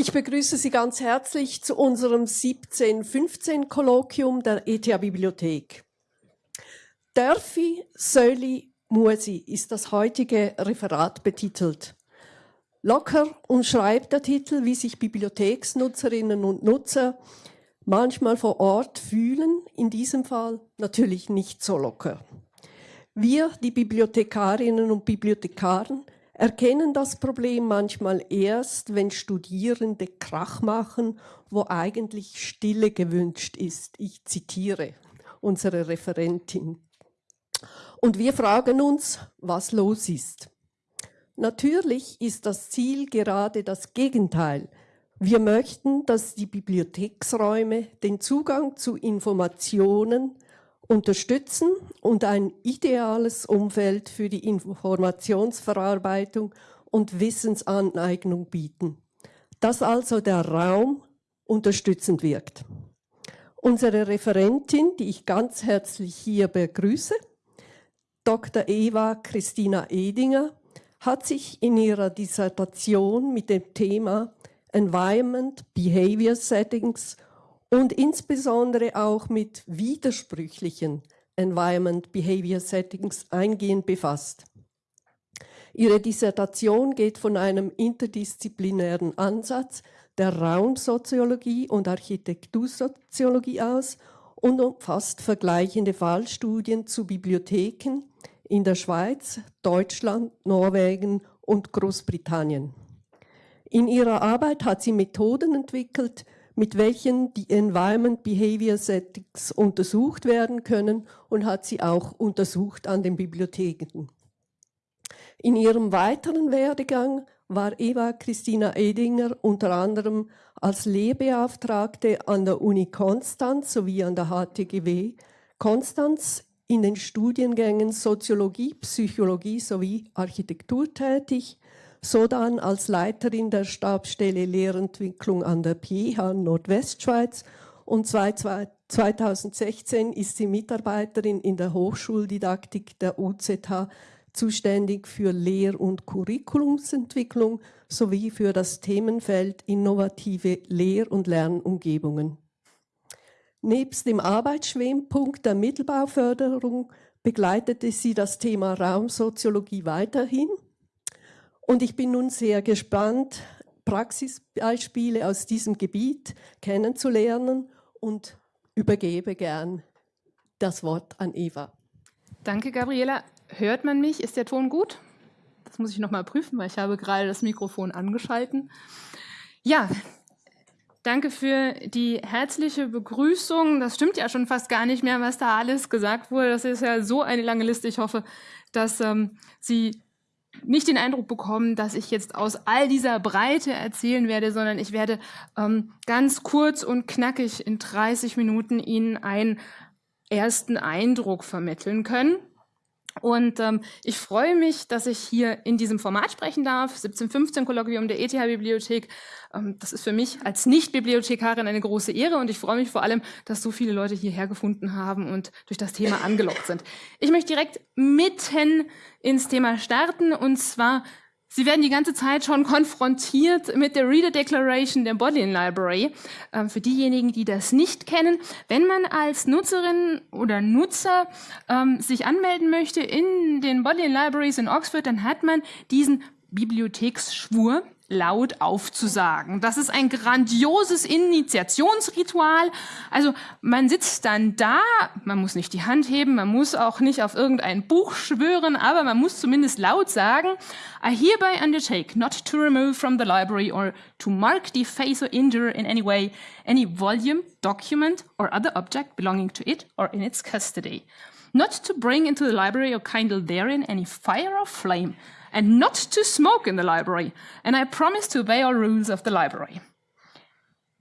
Ich begrüße Sie ganz herzlich zu unserem 17-15-Kolloquium der ETH Bibliothek. Dörfi, Söli, Musi ist das heutige Referat betitelt. Locker und schreibt der Titel, wie sich Bibliotheksnutzerinnen und Nutzer manchmal vor Ort fühlen, in diesem Fall natürlich nicht so locker. Wir, die Bibliothekarinnen und Bibliothekaren, erkennen das Problem manchmal erst, wenn Studierende Krach machen, wo eigentlich Stille gewünscht ist. Ich zitiere unsere Referentin. Und wir fragen uns, was los ist. Natürlich ist das Ziel gerade das Gegenteil. Wir möchten, dass die Bibliotheksräume den Zugang zu Informationen unterstützen und ein ideales Umfeld für die Informationsverarbeitung und Wissensaneignung bieten, dass also der Raum unterstützend wirkt. Unsere Referentin, die ich ganz herzlich hier begrüße, Dr. Eva Christina Edinger, hat sich in ihrer Dissertation mit dem Thema Environment, Behavior Settings und insbesondere auch mit widersprüchlichen Environment Behavior Settings eingehend befasst. Ihre Dissertation geht von einem interdisziplinären Ansatz der Raumsoziologie und Architektursoziologie aus und umfasst vergleichende Fallstudien zu Bibliotheken in der Schweiz, Deutschland, Norwegen und Großbritannien. In ihrer Arbeit hat sie Methoden entwickelt, mit welchen die Environment Behavior Settings untersucht werden können und hat sie auch untersucht an den Bibliotheken. In ihrem weiteren Werdegang war Eva Christina Edinger unter anderem als Lehrbeauftragte an der Uni Konstanz sowie an der HTGW Konstanz in den Studiengängen Soziologie, Psychologie sowie Architektur tätig sodann als Leiterin der Stabsstelle Lehrentwicklung an der PH Nordwestschweiz und 2016 ist sie Mitarbeiterin in der Hochschuldidaktik der UZH, zuständig für Lehr- und Curriculumsentwicklung sowie für das Themenfeld innovative Lehr- und Lernumgebungen. Nebst dem Arbeitsschwerpunkt der Mittelbauförderung begleitete sie das Thema Raumsoziologie weiterhin und ich bin nun sehr gespannt, Praxisbeispiele aus diesem Gebiet kennenzulernen und übergebe gern das Wort an Eva. Danke, Gabriela. Hört man mich? Ist der Ton gut? Das muss ich noch mal prüfen, weil ich habe gerade das Mikrofon angeschalten. Ja, danke für die herzliche Begrüßung. Das stimmt ja schon fast gar nicht mehr, was da alles gesagt wurde. Das ist ja so eine lange Liste. Ich hoffe, dass ähm, Sie nicht den Eindruck bekommen, dass ich jetzt aus all dieser Breite erzählen werde, sondern ich werde ähm, ganz kurz und knackig in 30 Minuten Ihnen einen ersten Eindruck vermitteln können. Und ähm, ich freue mich, dass ich hier in diesem Format sprechen darf, 1715 Kolloquium der ETH-Bibliothek. Ähm, das ist für mich als Nicht-Bibliothekarin eine große Ehre und ich freue mich vor allem, dass so viele Leute hierher gefunden haben und durch das Thema angelockt sind. Ich möchte direkt mitten ins Thema starten und zwar Sie werden die ganze Zeit schon konfrontiert mit der Reader Declaration der Bodleian Library. Ähm, für diejenigen, die das nicht kennen, wenn man als Nutzerin oder Nutzer ähm, sich anmelden möchte in den Bodleian Libraries in Oxford, dann hat man diesen Bibliotheksschwur laut aufzusagen. Das ist ein grandioses Initiationsritual. Also man sitzt dann da, man muss nicht die Hand heben, man muss auch nicht auf irgendein Buch schwören, aber man muss zumindest laut sagen, I hereby undertake not to remove from the library or to mark, deface or injure in any way any volume, document or other object belonging to it or in its custody. Not to bring into the library or kindle therein any fire or flame, and not to smoke in the library, and I promise to obey all rules of the library.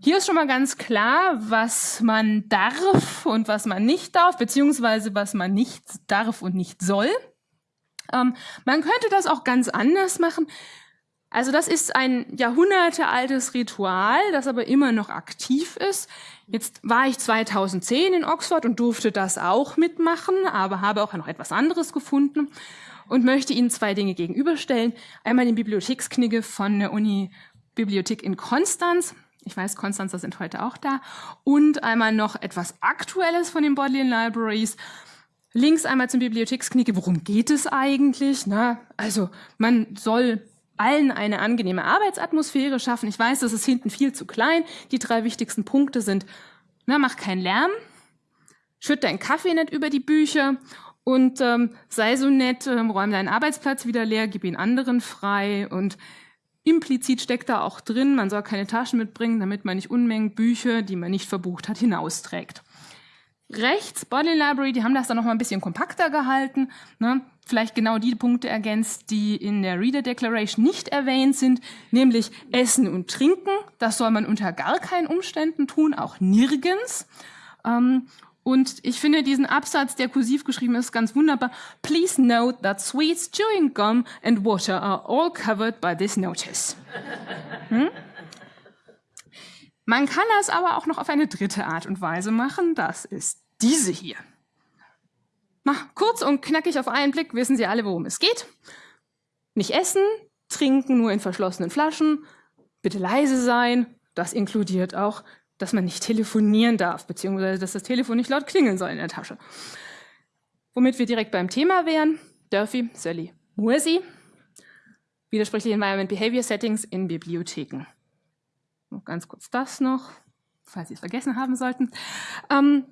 Hier ist schon mal ganz klar, was man darf und was man nicht darf, beziehungsweise was man nicht darf und nicht soll. Ähm, man könnte das auch ganz anders machen. Also das ist ein jahrhundertealtes Ritual, das aber immer noch aktiv ist. Jetzt war ich 2010 in Oxford und durfte das auch mitmachen, aber habe auch noch etwas anderes gefunden und möchte Ihnen zwei Dinge gegenüberstellen. Einmal den Bibliotheksknigge von der Uni Bibliothek in Konstanz. Ich weiß, Konstanzer sind heute auch da. Und einmal noch etwas Aktuelles von den Bodleian Libraries. Links einmal zum Bibliotheksknicke. Worum geht es eigentlich? Na, also man soll allen eine angenehme Arbeitsatmosphäre schaffen. Ich weiß, das ist hinten viel zu klein. Die drei wichtigsten Punkte sind, na, mach keinen Lärm, schütt deinen Kaffee nicht über die Bücher und ähm, sei so nett, ähm, räum deinen Arbeitsplatz wieder leer, gib ihn anderen frei und implizit steckt da auch drin, man soll keine Taschen mitbringen, damit man nicht Unmengen Bücher, die man nicht verbucht hat, hinausträgt. Rechts, Body Library, die haben das dann noch mal ein bisschen kompakter gehalten, ne? vielleicht genau die Punkte ergänzt, die in der Reader Declaration nicht erwähnt sind, nämlich Essen und Trinken. Das soll man unter gar keinen Umständen tun, auch nirgends. Ähm, und ich finde diesen Absatz, der kursiv geschrieben ist, ganz wunderbar. Please note that sweets, chewing gum and water are all covered by this notice. Hm? Man kann das aber auch noch auf eine dritte Art und Weise machen. Das ist diese hier. Na, kurz und knackig auf einen Blick wissen Sie alle, worum es geht. Nicht essen, trinken nur in verschlossenen Flaschen, bitte leise sein. Das inkludiert auch dass man nicht telefonieren darf, beziehungsweise dass das Telefon nicht laut klingeln soll in der Tasche. Womit wir direkt beim Thema wären, Durfee, Sally, Mursi, widersprüchliche Environment Behavior Settings in Bibliotheken. Noch ganz kurz das noch, falls Sie es vergessen haben sollten. Ähm,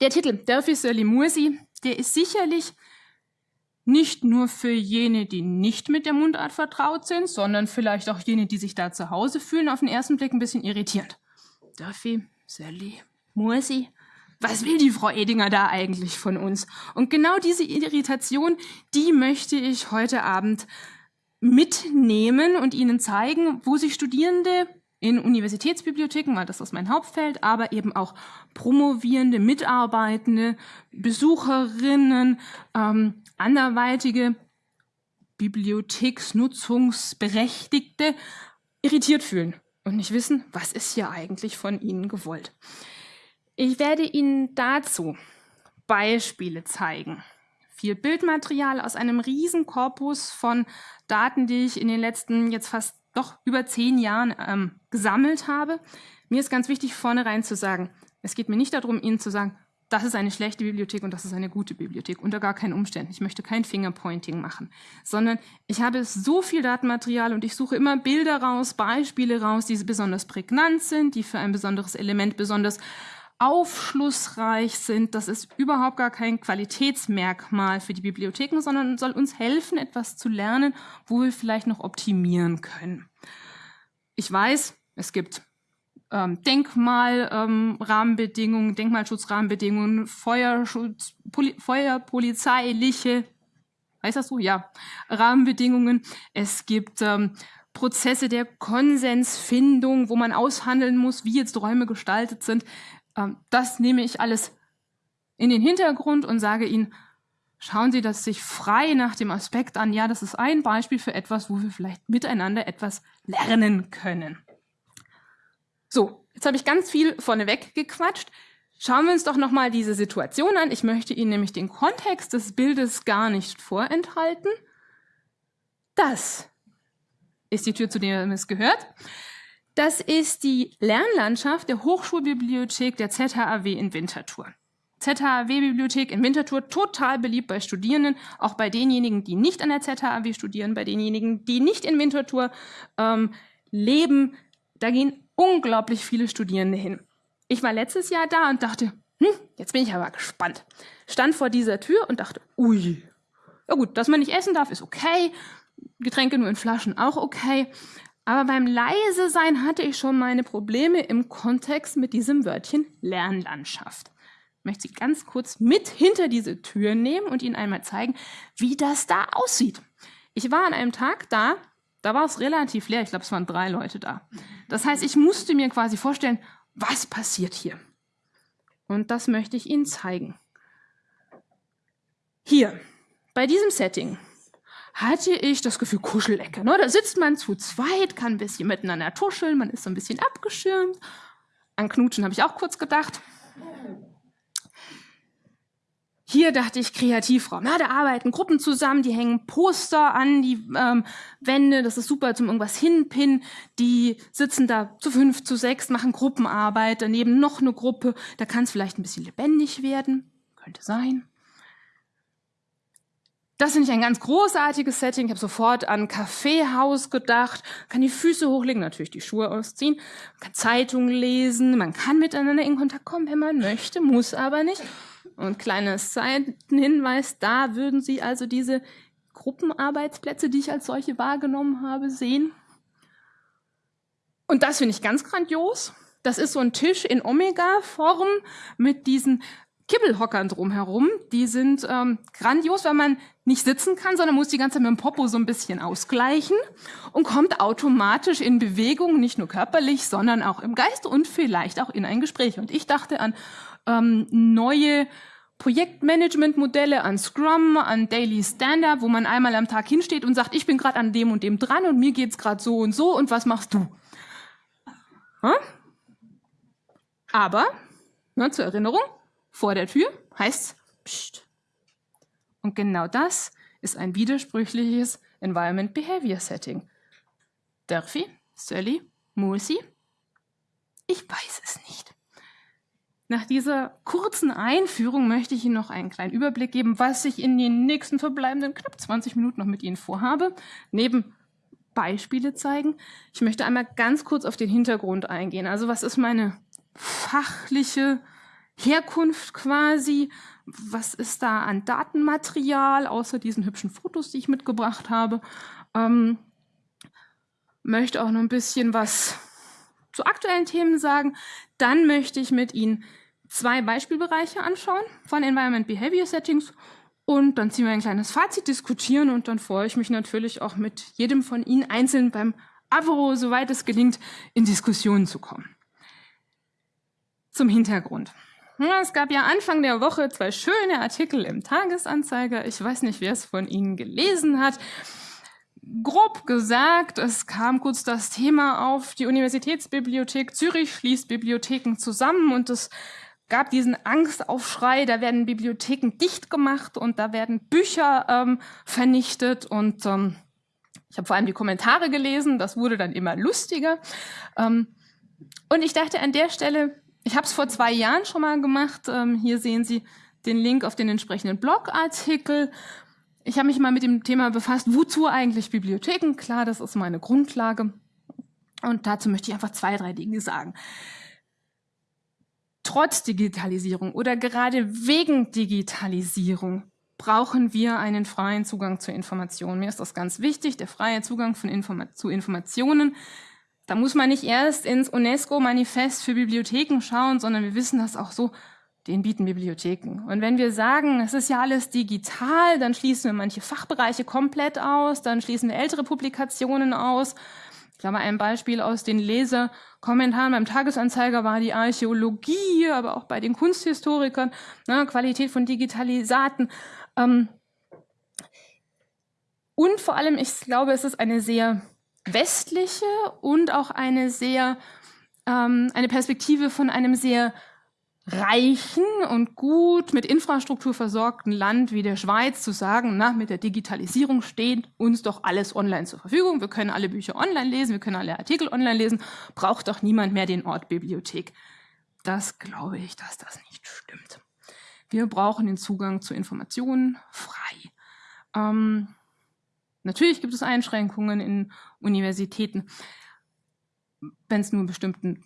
der Titel Durfee, Sally, Mursi, der ist sicherlich nicht nur für jene, die nicht mit der Mundart vertraut sind, sondern vielleicht auch jene, die sich da zu Hause fühlen, auf den ersten Blick ein bisschen irritierend. Duffy, Sally, Mursi. Was will die Frau Edinger da eigentlich von uns? Und genau diese Irritation, die möchte ich heute Abend mitnehmen und Ihnen zeigen, wo sich Studierende in Universitätsbibliotheken, weil das ist mein Hauptfeld, aber eben auch promovierende, Mitarbeitende, Besucherinnen, ähm, anderweitige Bibliotheksnutzungsberechtigte irritiert fühlen und nicht wissen, was ist hier eigentlich von Ihnen gewollt. Ich werde Ihnen dazu Beispiele zeigen. Viel Bildmaterial aus einem riesen Korpus von Daten, die ich in den letzten jetzt fast doch über zehn Jahren ähm, gesammelt habe. Mir ist ganz wichtig, vornherein zu sagen, es geht mir nicht darum, Ihnen zu sagen, das ist eine schlechte Bibliothek und das ist eine gute Bibliothek, unter gar keinen Umständen. Ich möchte kein Fingerpointing machen, sondern ich habe so viel Datenmaterial und ich suche immer Bilder raus, Beispiele raus, die besonders prägnant sind, die für ein besonderes Element besonders aufschlussreich sind. Das ist überhaupt gar kein Qualitätsmerkmal für die Bibliotheken, sondern soll uns helfen, etwas zu lernen, wo wir vielleicht noch optimieren können. Ich weiß, es gibt ähm, Denkmalrahmenbedingungen, ähm, Denkmalschutzrahmenbedingungen, Feuerschutz, Poli Feuerpolizeiliche, heißt das so? Ja, Rahmenbedingungen. Es gibt ähm, Prozesse der Konsensfindung, wo man aushandeln muss, wie jetzt Räume gestaltet sind. Ähm, das nehme ich alles in den Hintergrund und sage Ihnen, schauen Sie das sich frei nach dem Aspekt an. Ja, das ist ein Beispiel für etwas, wo wir vielleicht miteinander etwas lernen können. So, jetzt habe ich ganz viel vorneweg gequatscht. Schauen wir uns doch nochmal diese Situation an. Ich möchte Ihnen nämlich den Kontext des Bildes gar nicht vorenthalten. Das ist die Tür, zu der es gehört. Das ist die Lernlandschaft der Hochschulbibliothek der ZHAW in Winterthur. ZHAW-Bibliothek in Winterthur, total beliebt bei Studierenden, auch bei denjenigen, die nicht an der ZHAW studieren, bei denjenigen, die nicht in Winterthur ähm, leben. Da gehen unglaublich viele Studierende hin. Ich war letztes Jahr da und dachte, hm, jetzt bin ich aber gespannt. Stand vor dieser Tür und dachte, ui, ja gut, dass man nicht essen darf, ist okay. Getränke nur in Flaschen auch okay. Aber beim leise sein hatte ich schon meine Probleme im Kontext mit diesem Wörtchen Lernlandschaft. Ich möchte Sie ganz kurz mit hinter diese Tür nehmen und Ihnen einmal zeigen, wie das da aussieht. Ich war an einem Tag da, da war es relativ leer. Ich glaube, es waren drei Leute da. Das heißt, ich musste mir quasi vorstellen, was passiert hier. Und das möchte ich Ihnen zeigen. Hier, bei diesem Setting, hatte ich das Gefühl, Kuschelecke. Ne? Da sitzt man zu zweit, kann ein bisschen miteinander tuscheln, man ist so ein bisschen abgeschirmt. An Knutschen habe ich auch kurz gedacht. Hier dachte ich Kreativraum. Ja, da arbeiten Gruppen zusammen, die hängen Poster an die ähm, Wände, das ist super zum irgendwas hinpinnen. Die sitzen da zu fünf, zu sechs, machen Gruppenarbeit, daneben noch eine Gruppe. Da kann es vielleicht ein bisschen lebendig werden, könnte sein. Das finde ich ein ganz großartiges Setting. Ich habe sofort an Kaffeehaus gedacht. Kann die Füße hochlegen, natürlich die Schuhe ausziehen. Man kann Zeitungen lesen, man kann miteinander in Kontakt kommen, wenn man möchte, muss aber nicht. Und kleines Seitenhinweis, da würden Sie also diese Gruppenarbeitsplätze, die ich als solche wahrgenommen habe, sehen. Und das finde ich ganz grandios. Das ist so ein Tisch in Omega-Form mit diesen Kibbelhockern drumherum. Die sind ähm, grandios, weil man nicht sitzen kann, sondern muss die ganze Zeit mit dem Popo so ein bisschen ausgleichen und kommt automatisch in Bewegung, nicht nur körperlich, sondern auch im Geist und vielleicht auch in ein Gespräch. Und ich dachte an ähm, neue Projektmanagement-Modelle an Scrum, an Daily Stand-Up, wo man einmal am Tag hinsteht und sagt, ich bin gerade an dem und dem dran und mir geht's gerade so und so und was machst du? Hm? Aber, ne, zur Erinnerung, vor der Tür heißt Psst. Und genau das ist ein widersprüchliches Environment Behavior Setting. Durfy, Sully, Mulsi? Ich weiß es nicht. Nach dieser kurzen Einführung möchte ich Ihnen noch einen kleinen Überblick geben, was ich in den nächsten verbleibenden knapp 20 Minuten noch mit Ihnen vorhabe. Neben Beispiele zeigen. Ich möchte einmal ganz kurz auf den Hintergrund eingehen. Also was ist meine fachliche Herkunft quasi? Was ist da an Datenmaterial, außer diesen hübschen Fotos, die ich mitgebracht habe? Ähm, möchte auch noch ein bisschen was zu aktuellen Themen sagen. Dann möchte ich mit Ihnen zwei Beispielbereiche anschauen von Environment Behavior Settings und dann ziehen wir ein kleines Fazit, diskutieren und dann freue ich mich natürlich auch mit jedem von Ihnen einzeln beim Avro, soweit es gelingt, in Diskussionen zu kommen. Zum Hintergrund. Es gab ja Anfang der Woche zwei schöne Artikel im Tagesanzeiger. Ich weiß nicht, wer es von Ihnen gelesen hat. Grob gesagt, es kam kurz das Thema auf, die Universitätsbibliothek Zürich schließt Bibliotheken zusammen und es gab diesen Angstaufschrei, da werden Bibliotheken dicht gemacht und da werden Bücher ähm, vernichtet und ähm, ich habe vor allem die Kommentare gelesen, das wurde dann immer lustiger. Ähm, und ich dachte an der Stelle, ich habe es vor zwei Jahren schon mal gemacht, ähm, hier sehen Sie den Link auf den entsprechenden Blogartikel. Ich habe mich mal mit dem Thema befasst, wozu eigentlich Bibliotheken? Klar, das ist meine Grundlage. Und dazu möchte ich einfach zwei, drei Dinge sagen trotz Digitalisierung oder gerade wegen Digitalisierung brauchen wir einen freien Zugang zu Informationen. Mir ist das ganz wichtig, der freie Zugang Informa zu Informationen. Da muss man nicht erst ins UNESCO-Manifest für Bibliotheken schauen, sondern wir wissen das auch so, den bieten Bibliotheken. Und wenn wir sagen, es ist ja alles digital, dann schließen wir manche Fachbereiche komplett aus, dann schließen wir ältere Publikationen aus, ich glaube, ein Beispiel aus den Leserkommentaren beim Tagesanzeiger war die Archäologie, aber auch bei den Kunsthistorikern, ne, Qualität von Digitalisaten. Ähm, und vor allem, ich glaube, es ist eine sehr westliche und auch eine sehr, ähm, eine Perspektive von einem sehr reichen und gut mit Infrastruktur versorgten Land wie der Schweiz zu sagen, na, mit der Digitalisierung steht uns doch alles online zur Verfügung. Wir können alle Bücher online lesen, wir können alle Artikel online lesen, braucht doch niemand mehr den Ort Bibliothek. Das glaube ich, dass das nicht stimmt. Wir brauchen den Zugang zu Informationen frei. Ähm, natürlich gibt es Einschränkungen in Universitäten, wenn es nur bestimmten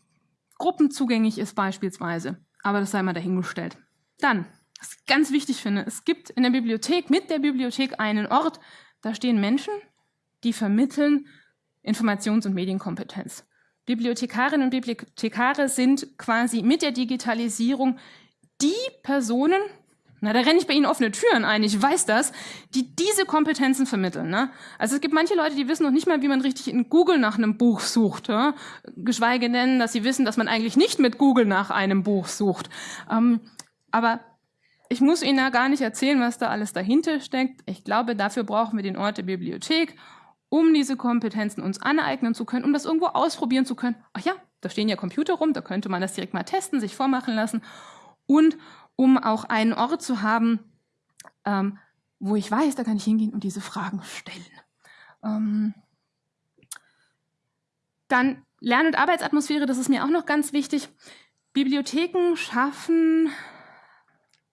Gruppen zugänglich ist beispielsweise. Aber das sei mal dahingestellt. Dann, was ich ganz wichtig finde, es gibt in der Bibliothek, mit der Bibliothek einen Ort, da stehen Menschen, die vermitteln Informations- und Medienkompetenz. Bibliothekarinnen und Bibliothekare sind quasi mit der Digitalisierung die Personen, na, da renne ich bei Ihnen offene Türen ein, ich weiß das, die diese Kompetenzen vermitteln. Ne? Also es gibt manche Leute, die wissen noch nicht mal, wie man richtig in Google nach einem Buch sucht. Ja? Geschweige denn, dass sie wissen, dass man eigentlich nicht mit Google nach einem Buch sucht. Ähm, aber ich muss Ihnen da gar nicht erzählen, was da alles dahinter steckt. Ich glaube, dafür brauchen wir den Ort der Bibliothek, um diese Kompetenzen uns aneignen zu können, um das irgendwo ausprobieren zu können. Ach ja, da stehen ja Computer rum, da könnte man das direkt mal testen, sich vormachen lassen. Und um auch einen Ort zu haben, ähm, wo ich weiß, da kann ich hingehen und diese Fragen stellen. Ähm, dann Lern- und Arbeitsatmosphäre, das ist mir auch noch ganz wichtig. Bibliotheken schaffen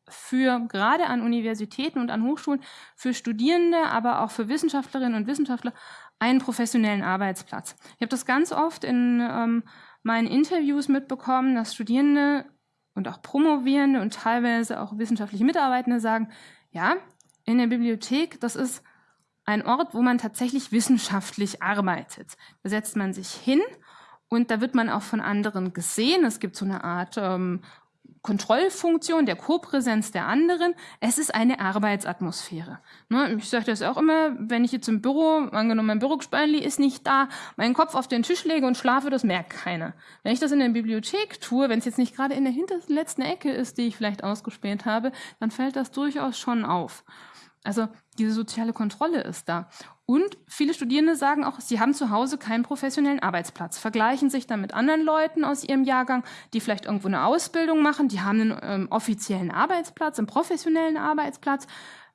für gerade an Universitäten und an Hochschulen für Studierende, aber auch für Wissenschaftlerinnen und Wissenschaftler einen professionellen Arbeitsplatz. Ich habe das ganz oft in ähm, meinen Interviews mitbekommen, dass Studierende und auch Promovierende und teilweise auch wissenschaftliche Mitarbeitende sagen, ja, in der Bibliothek, das ist ein Ort, wo man tatsächlich wissenschaftlich arbeitet. Da setzt man sich hin und da wird man auch von anderen gesehen. Es gibt so eine Art ähm, Kontrollfunktion der Kopräsenz der anderen. Es ist eine Arbeitsatmosphäre. Ne, ich sage das auch immer, wenn ich jetzt im Büro, angenommen mein Bürospanli ist nicht da, meinen Kopf auf den Tisch lege und schlafe, das merkt keiner. Wenn ich das in der Bibliothek tue, wenn es jetzt nicht gerade in der hintersten letzten Ecke ist, die ich vielleicht ausgespäht habe, dann fällt das durchaus schon auf. Also diese soziale Kontrolle ist da. Und viele Studierende sagen auch, sie haben zu Hause keinen professionellen Arbeitsplatz, vergleichen sich dann mit anderen Leuten aus ihrem Jahrgang, die vielleicht irgendwo eine Ausbildung machen, die haben einen ähm, offiziellen Arbeitsplatz, einen professionellen Arbeitsplatz.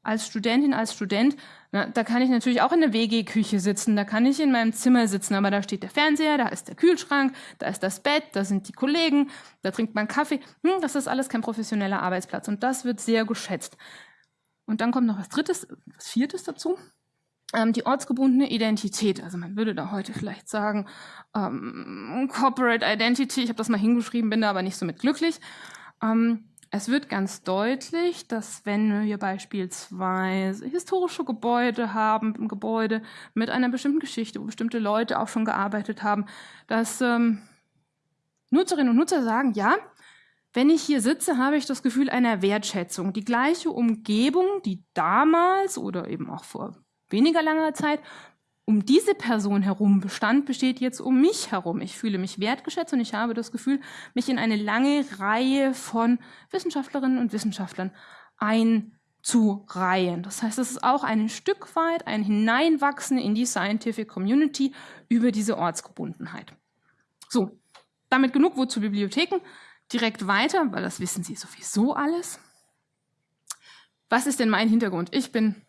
Als Studentin, als Student, na, da kann ich natürlich auch in der WG-Küche sitzen, da kann ich in meinem Zimmer sitzen, aber da steht der Fernseher, da ist der Kühlschrank, da ist das Bett, da sind die Kollegen, da trinkt man Kaffee. Hm, das ist alles kein professioneller Arbeitsplatz und das wird sehr geschätzt. Und dann kommt noch was Drittes, was Viertes dazu. Ähm, die ortsgebundene Identität. Also man würde da heute vielleicht sagen, ähm, Corporate Identity. Ich habe das mal hingeschrieben, bin da aber nicht so mit glücklich. Ähm, es wird ganz deutlich, dass wenn wir beispielsweise historische Gebäude haben, Gebäude mit einer bestimmten Geschichte, wo bestimmte Leute auch schon gearbeitet haben, dass ähm, Nutzerinnen und Nutzer sagen, ja, wenn ich hier sitze, habe ich das Gefühl einer Wertschätzung. Die gleiche Umgebung, die damals oder eben auch vor weniger langer Zeit um diese Person herum bestand, besteht jetzt um mich herum. Ich fühle mich wertgeschätzt und ich habe das Gefühl, mich in eine lange Reihe von Wissenschaftlerinnen und Wissenschaftlern einzureihen. Das heißt, es ist auch ein Stück weit ein Hineinwachsen in die Scientific Community über diese Ortsgebundenheit. So, damit genug wozu Bibliotheken direkt weiter, weil das wissen Sie sowieso alles. Was ist denn mein Hintergrund? Ich bin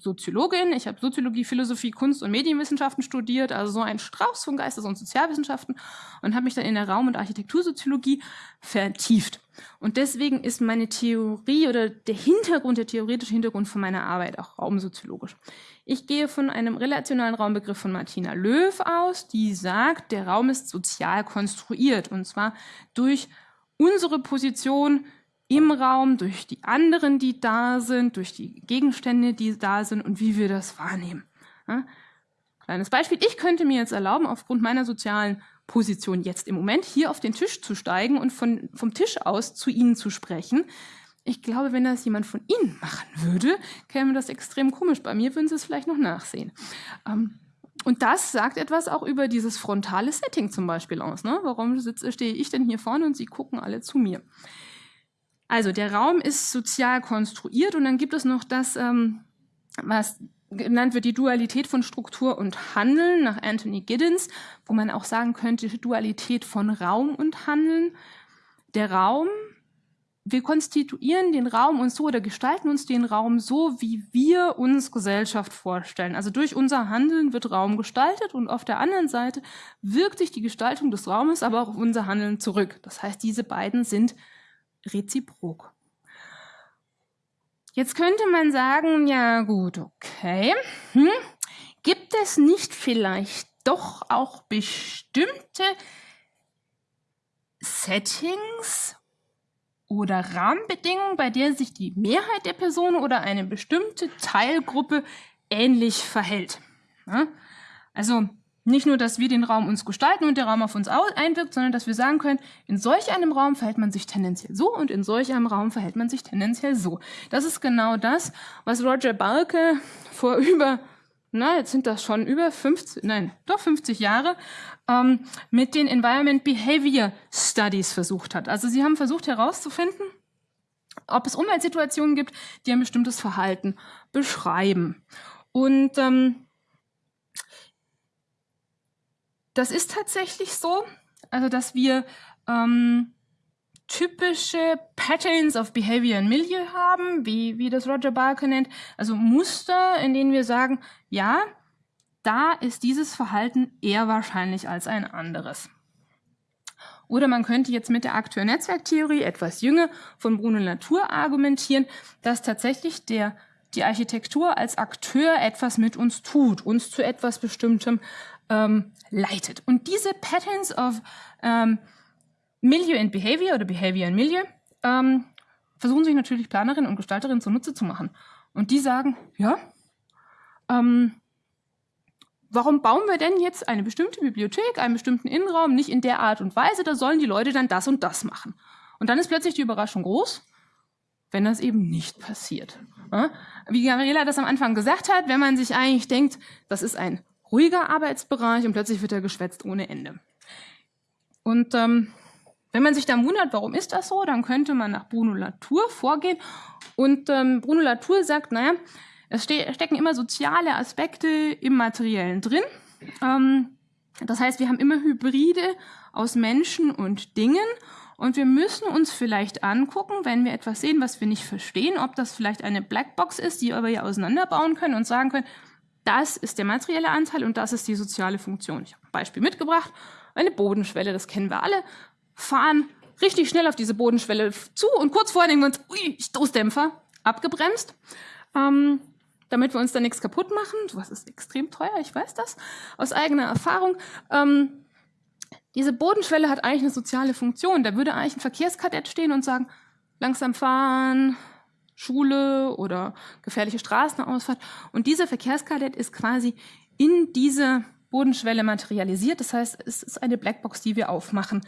Soziologin, ich habe Soziologie, Philosophie, Kunst und Medienwissenschaften studiert, also so ein Strauß von Geistes- und Sozialwissenschaften und habe mich dann in der Raum- und Architektursoziologie vertieft. Und deswegen ist meine Theorie oder der Hintergrund, der theoretische Hintergrund von meiner Arbeit auch raumsoziologisch. Ich gehe von einem relationalen Raumbegriff von Martina Löw aus, die sagt, der Raum ist sozial konstruiert und zwar durch unsere Position im Raum, durch die anderen, die da sind, durch die Gegenstände, die da sind und wie wir das wahrnehmen. Ja? Kleines Beispiel. Ich könnte mir jetzt erlauben, aufgrund meiner sozialen Position jetzt im Moment hier auf den Tisch zu steigen und von, vom Tisch aus zu Ihnen zu sprechen. Ich glaube, wenn das jemand von Ihnen machen würde, käme das extrem komisch. Bei mir würden Sie es vielleicht noch nachsehen. Ähm, und das sagt etwas auch über dieses frontale Setting zum Beispiel aus. Ne? Warum sitze, stehe ich denn hier vorne und Sie gucken alle zu mir? Also der Raum ist sozial konstruiert und dann gibt es noch das, ähm, was genannt wird die Dualität von Struktur und Handeln nach Anthony Giddens, wo man auch sagen könnte Dualität von Raum und Handeln. Der Raum, wir konstituieren den Raum uns so oder gestalten uns den Raum so, wie wir uns Gesellschaft vorstellen. Also durch unser Handeln wird Raum gestaltet und auf der anderen Seite wirkt sich die Gestaltung des Raumes aber auch auf unser Handeln zurück. Das heißt, diese beiden sind reziprok. Jetzt könnte man sagen, ja gut, okay. Hm? Gibt es nicht vielleicht doch auch bestimmte Settings oder Rahmenbedingungen, bei der sich die Mehrheit der Personen oder eine bestimmte Teilgruppe ähnlich verhält? Also nicht nur, dass wir den Raum uns gestalten und der Raum auf uns einwirkt, sondern dass wir sagen können, in solch einem Raum verhält man sich tendenziell so und in solch einem Raum verhält man sich tendenziell so. Das ist genau das, was Roger Balke vor über, na, jetzt sind das schon über 50, nein, doch 50 Jahre, ähm, mit den Environment Behavior Studies versucht hat. Also sie haben versucht herauszufinden, ob es Umweltsituationen gibt, die ein bestimmtes Verhalten beschreiben. Und ähm, das ist tatsächlich so, also dass wir ähm, typische Patterns of Behavior and Milieu haben, wie, wie das Roger Barker nennt, also Muster, in denen wir sagen, ja, da ist dieses Verhalten eher wahrscheinlich als ein anderes. Oder man könnte jetzt mit der Akteur-Netzwerktheorie etwas jünger von Bruno Latour argumentieren, dass tatsächlich der, die Architektur als Akteur etwas mit uns tut, uns zu etwas Bestimmtem ähm, leitet. Und diese Patterns of ähm, Milieu and Behavior oder Behavior and Milieu ähm, versuchen sich natürlich Planerinnen und Gestalterinnen zunutze zu machen. Und die sagen, ja, ähm, warum bauen wir denn jetzt eine bestimmte Bibliothek, einen bestimmten Innenraum nicht in der Art und Weise, da sollen die Leute dann das und das machen. Und dann ist plötzlich die Überraschung groß, wenn das eben nicht passiert. Wie Gabriela das am Anfang gesagt hat, wenn man sich eigentlich denkt, das ist ein ruhiger Arbeitsbereich und plötzlich wird er geschwätzt ohne Ende. Und ähm, wenn man sich dann wundert, warum ist das so, dann könnte man nach Bruno Latour vorgehen. Und ähm, Bruno Latour sagt, naja, es ste stecken immer soziale Aspekte im Materiellen drin. Ähm, das heißt, wir haben immer Hybride aus Menschen und Dingen. Und wir müssen uns vielleicht angucken, wenn wir etwas sehen, was wir nicht verstehen, ob das vielleicht eine Blackbox ist, die wir ja auseinanderbauen können und sagen können, das ist der materielle Anteil und das ist die soziale Funktion. Ich habe ein Beispiel mitgebracht. Eine Bodenschwelle, das kennen wir alle. Fahren richtig schnell auf diese Bodenschwelle zu und kurz vorher denken wir uns, ui, Stoßdämpfer, abgebremst. Ähm, damit wir uns da nichts kaputt machen. Was ist extrem teuer, ich weiß das aus eigener Erfahrung. Ähm, diese Bodenschwelle hat eigentlich eine soziale Funktion. Da würde eigentlich ein Verkehrskadett stehen und sagen, langsam fahren, Schule oder gefährliche Straßenausfahrt. Und dieser Verkehrskadett ist quasi in diese Bodenschwelle materialisiert. Das heißt, es ist eine Blackbox, die wir aufmachen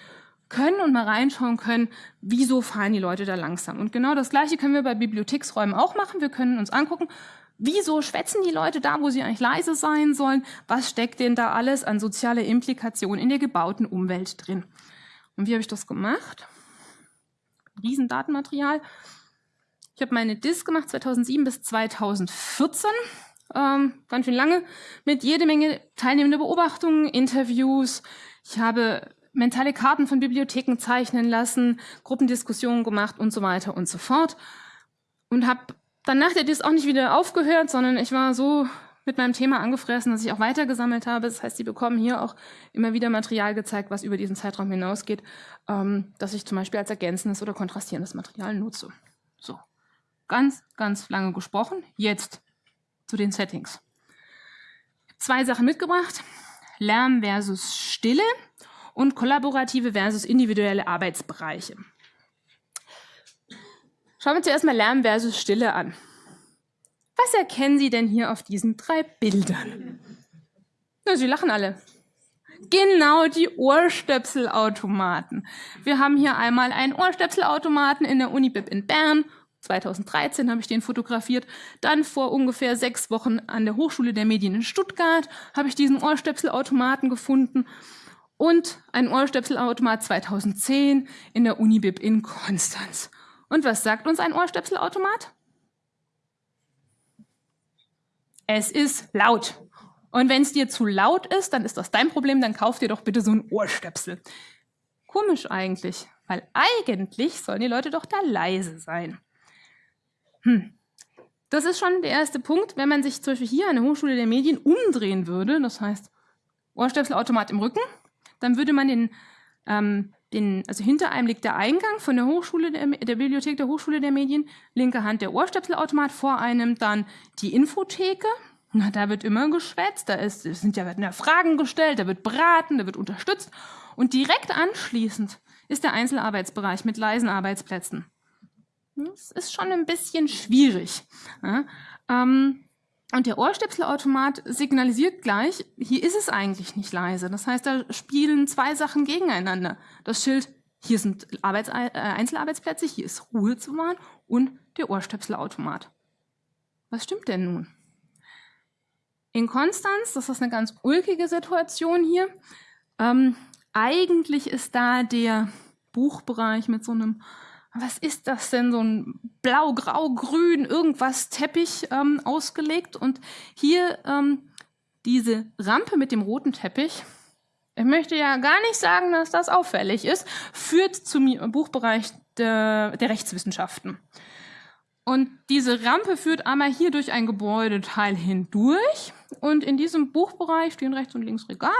können und mal reinschauen können, wieso fahren die Leute da langsam. Und genau das Gleiche können wir bei Bibliotheksräumen auch machen. Wir können uns angucken, Wieso schwätzen die Leute da, wo sie eigentlich leise sein sollen? Was steckt denn da alles an sozialer Implikation in der gebauten Umwelt drin? Und wie habe ich das gemacht? Riesendatenmaterial. Ich habe meine DIS gemacht 2007 bis 2014. Ähm, ganz schön lange mit jede Menge teilnehmender Beobachtungen, Interviews. Ich habe mentale Karten von Bibliotheken zeichnen lassen, Gruppendiskussionen gemacht und so weiter und so fort. Und habe Danach hat es auch nicht wieder aufgehört, sondern ich war so mit meinem Thema angefressen, dass ich auch weiter gesammelt habe. Das heißt, sie bekommen hier auch immer wieder Material gezeigt, was über diesen Zeitraum hinausgeht, ähm, dass ich zum Beispiel als ergänzendes oder kontrastierendes Material nutze. So, ganz, ganz lange gesprochen. Jetzt zu den Settings. Zwei Sachen mitgebracht. Lärm versus Stille und kollaborative versus individuelle Arbeitsbereiche. Schauen wir uns zuerst mal Lärm versus Stille an. Was erkennen Sie denn hier auf diesen drei Bildern? Na, Sie lachen alle. Genau, die Ohrstöpselautomaten. Wir haben hier einmal einen Ohrstöpselautomaten in der Unibib in Bern. 2013 habe ich den fotografiert. Dann vor ungefähr sechs Wochen an der Hochschule der Medien in Stuttgart habe ich diesen Ohrstöpselautomaten gefunden. Und einen Ohrstöpselautomat 2010 in der Unibib in Konstanz. Und was sagt uns ein Ohrstöpselautomat? Es ist laut. Und wenn es dir zu laut ist, dann ist das dein Problem, dann kauf dir doch bitte so ein Ohrstöpsel. Komisch eigentlich, weil eigentlich sollen die Leute doch da leise sein. Hm. Das ist schon der erste Punkt, wenn man sich zum Beispiel hier an der Hochschule der Medien umdrehen würde, das heißt Ohrstöpselautomat im Rücken, dann würde man den ähm, den, also hinter einem liegt der Eingang von der Hochschule der, der, Bibliothek der Hochschule der Medien, linke Hand der Ohrstöpselautomat, vor einem dann die Infotheke. Na, da wird immer geschwätzt, da ist, sind ja, werden ja Fragen gestellt, da wird beraten, da wird unterstützt. Und direkt anschließend ist der Einzelarbeitsbereich mit leisen Arbeitsplätzen. Das ist schon ein bisschen schwierig. Ja, ähm, und der Ohrstöpselautomat signalisiert gleich, hier ist es eigentlich nicht leise. Das heißt, da spielen zwei Sachen gegeneinander. Das Schild, hier sind Arbeits äh, Einzelarbeitsplätze, hier ist Ruhe zu wahren und der Ohrstöpselautomat. Was stimmt denn nun? In Konstanz, das ist eine ganz ulkige Situation hier, ähm, eigentlich ist da der Buchbereich mit so einem was ist das denn, so ein blau, grau, grün, irgendwas Teppich ähm, ausgelegt. Und hier ähm, diese Rampe mit dem roten Teppich, ich möchte ja gar nicht sagen, dass das auffällig ist, führt zum Buchbereich der, der Rechtswissenschaften. Und diese Rampe führt einmal hier durch ein Gebäudeteil hindurch. Und in diesem Buchbereich stehen rechts und links Regale.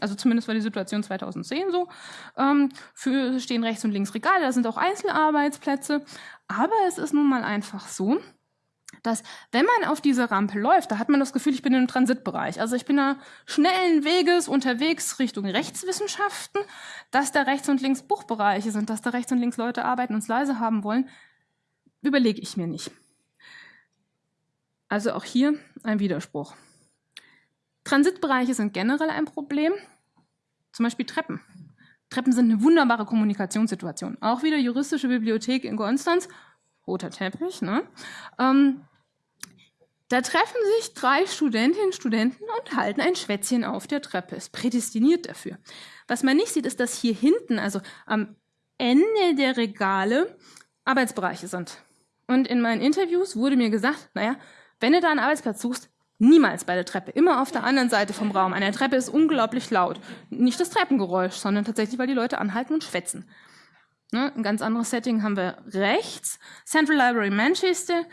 Also zumindest war die Situation 2010 so. Ähm, für, stehen rechts und links Regale, da sind auch Einzelarbeitsplätze. Aber es ist nun mal einfach so, dass wenn man auf diese Rampe läuft, da hat man das Gefühl, ich bin im Transitbereich. Also ich bin da schnellen Weges unterwegs Richtung Rechtswissenschaften, dass da rechts und links Buchbereiche sind, dass da rechts und links Leute arbeiten und es leise haben wollen überlege ich mir nicht. Also auch hier ein Widerspruch. Transitbereiche sind generell ein Problem, zum Beispiel Treppen. Treppen sind eine wunderbare Kommunikationssituation. Auch wieder juristische Bibliothek in Konstanz, roter Teppich. Ne? Ähm, da treffen sich drei Studentinnen und Studenten und halten ein Schwätzchen auf der Treppe. Ist prädestiniert dafür. Was man nicht sieht, ist, dass hier hinten, also am Ende der Regale, Arbeitsbereiche sind. Und in meinen Interviews wurde mir gesagt, naja, wenn du da einen Arbeitsplatz suchst, niemals bei der Treppe, immer auf der anderen Seite vom Raum. An der Treppe ist unglaublich laut. Nicht das Treppengeräusch, sondern tatsächlich, weil die Leute anhalten und schwätzen. Ne, ein ganz anderes Setting haben wir rechts. Central Library Manchester.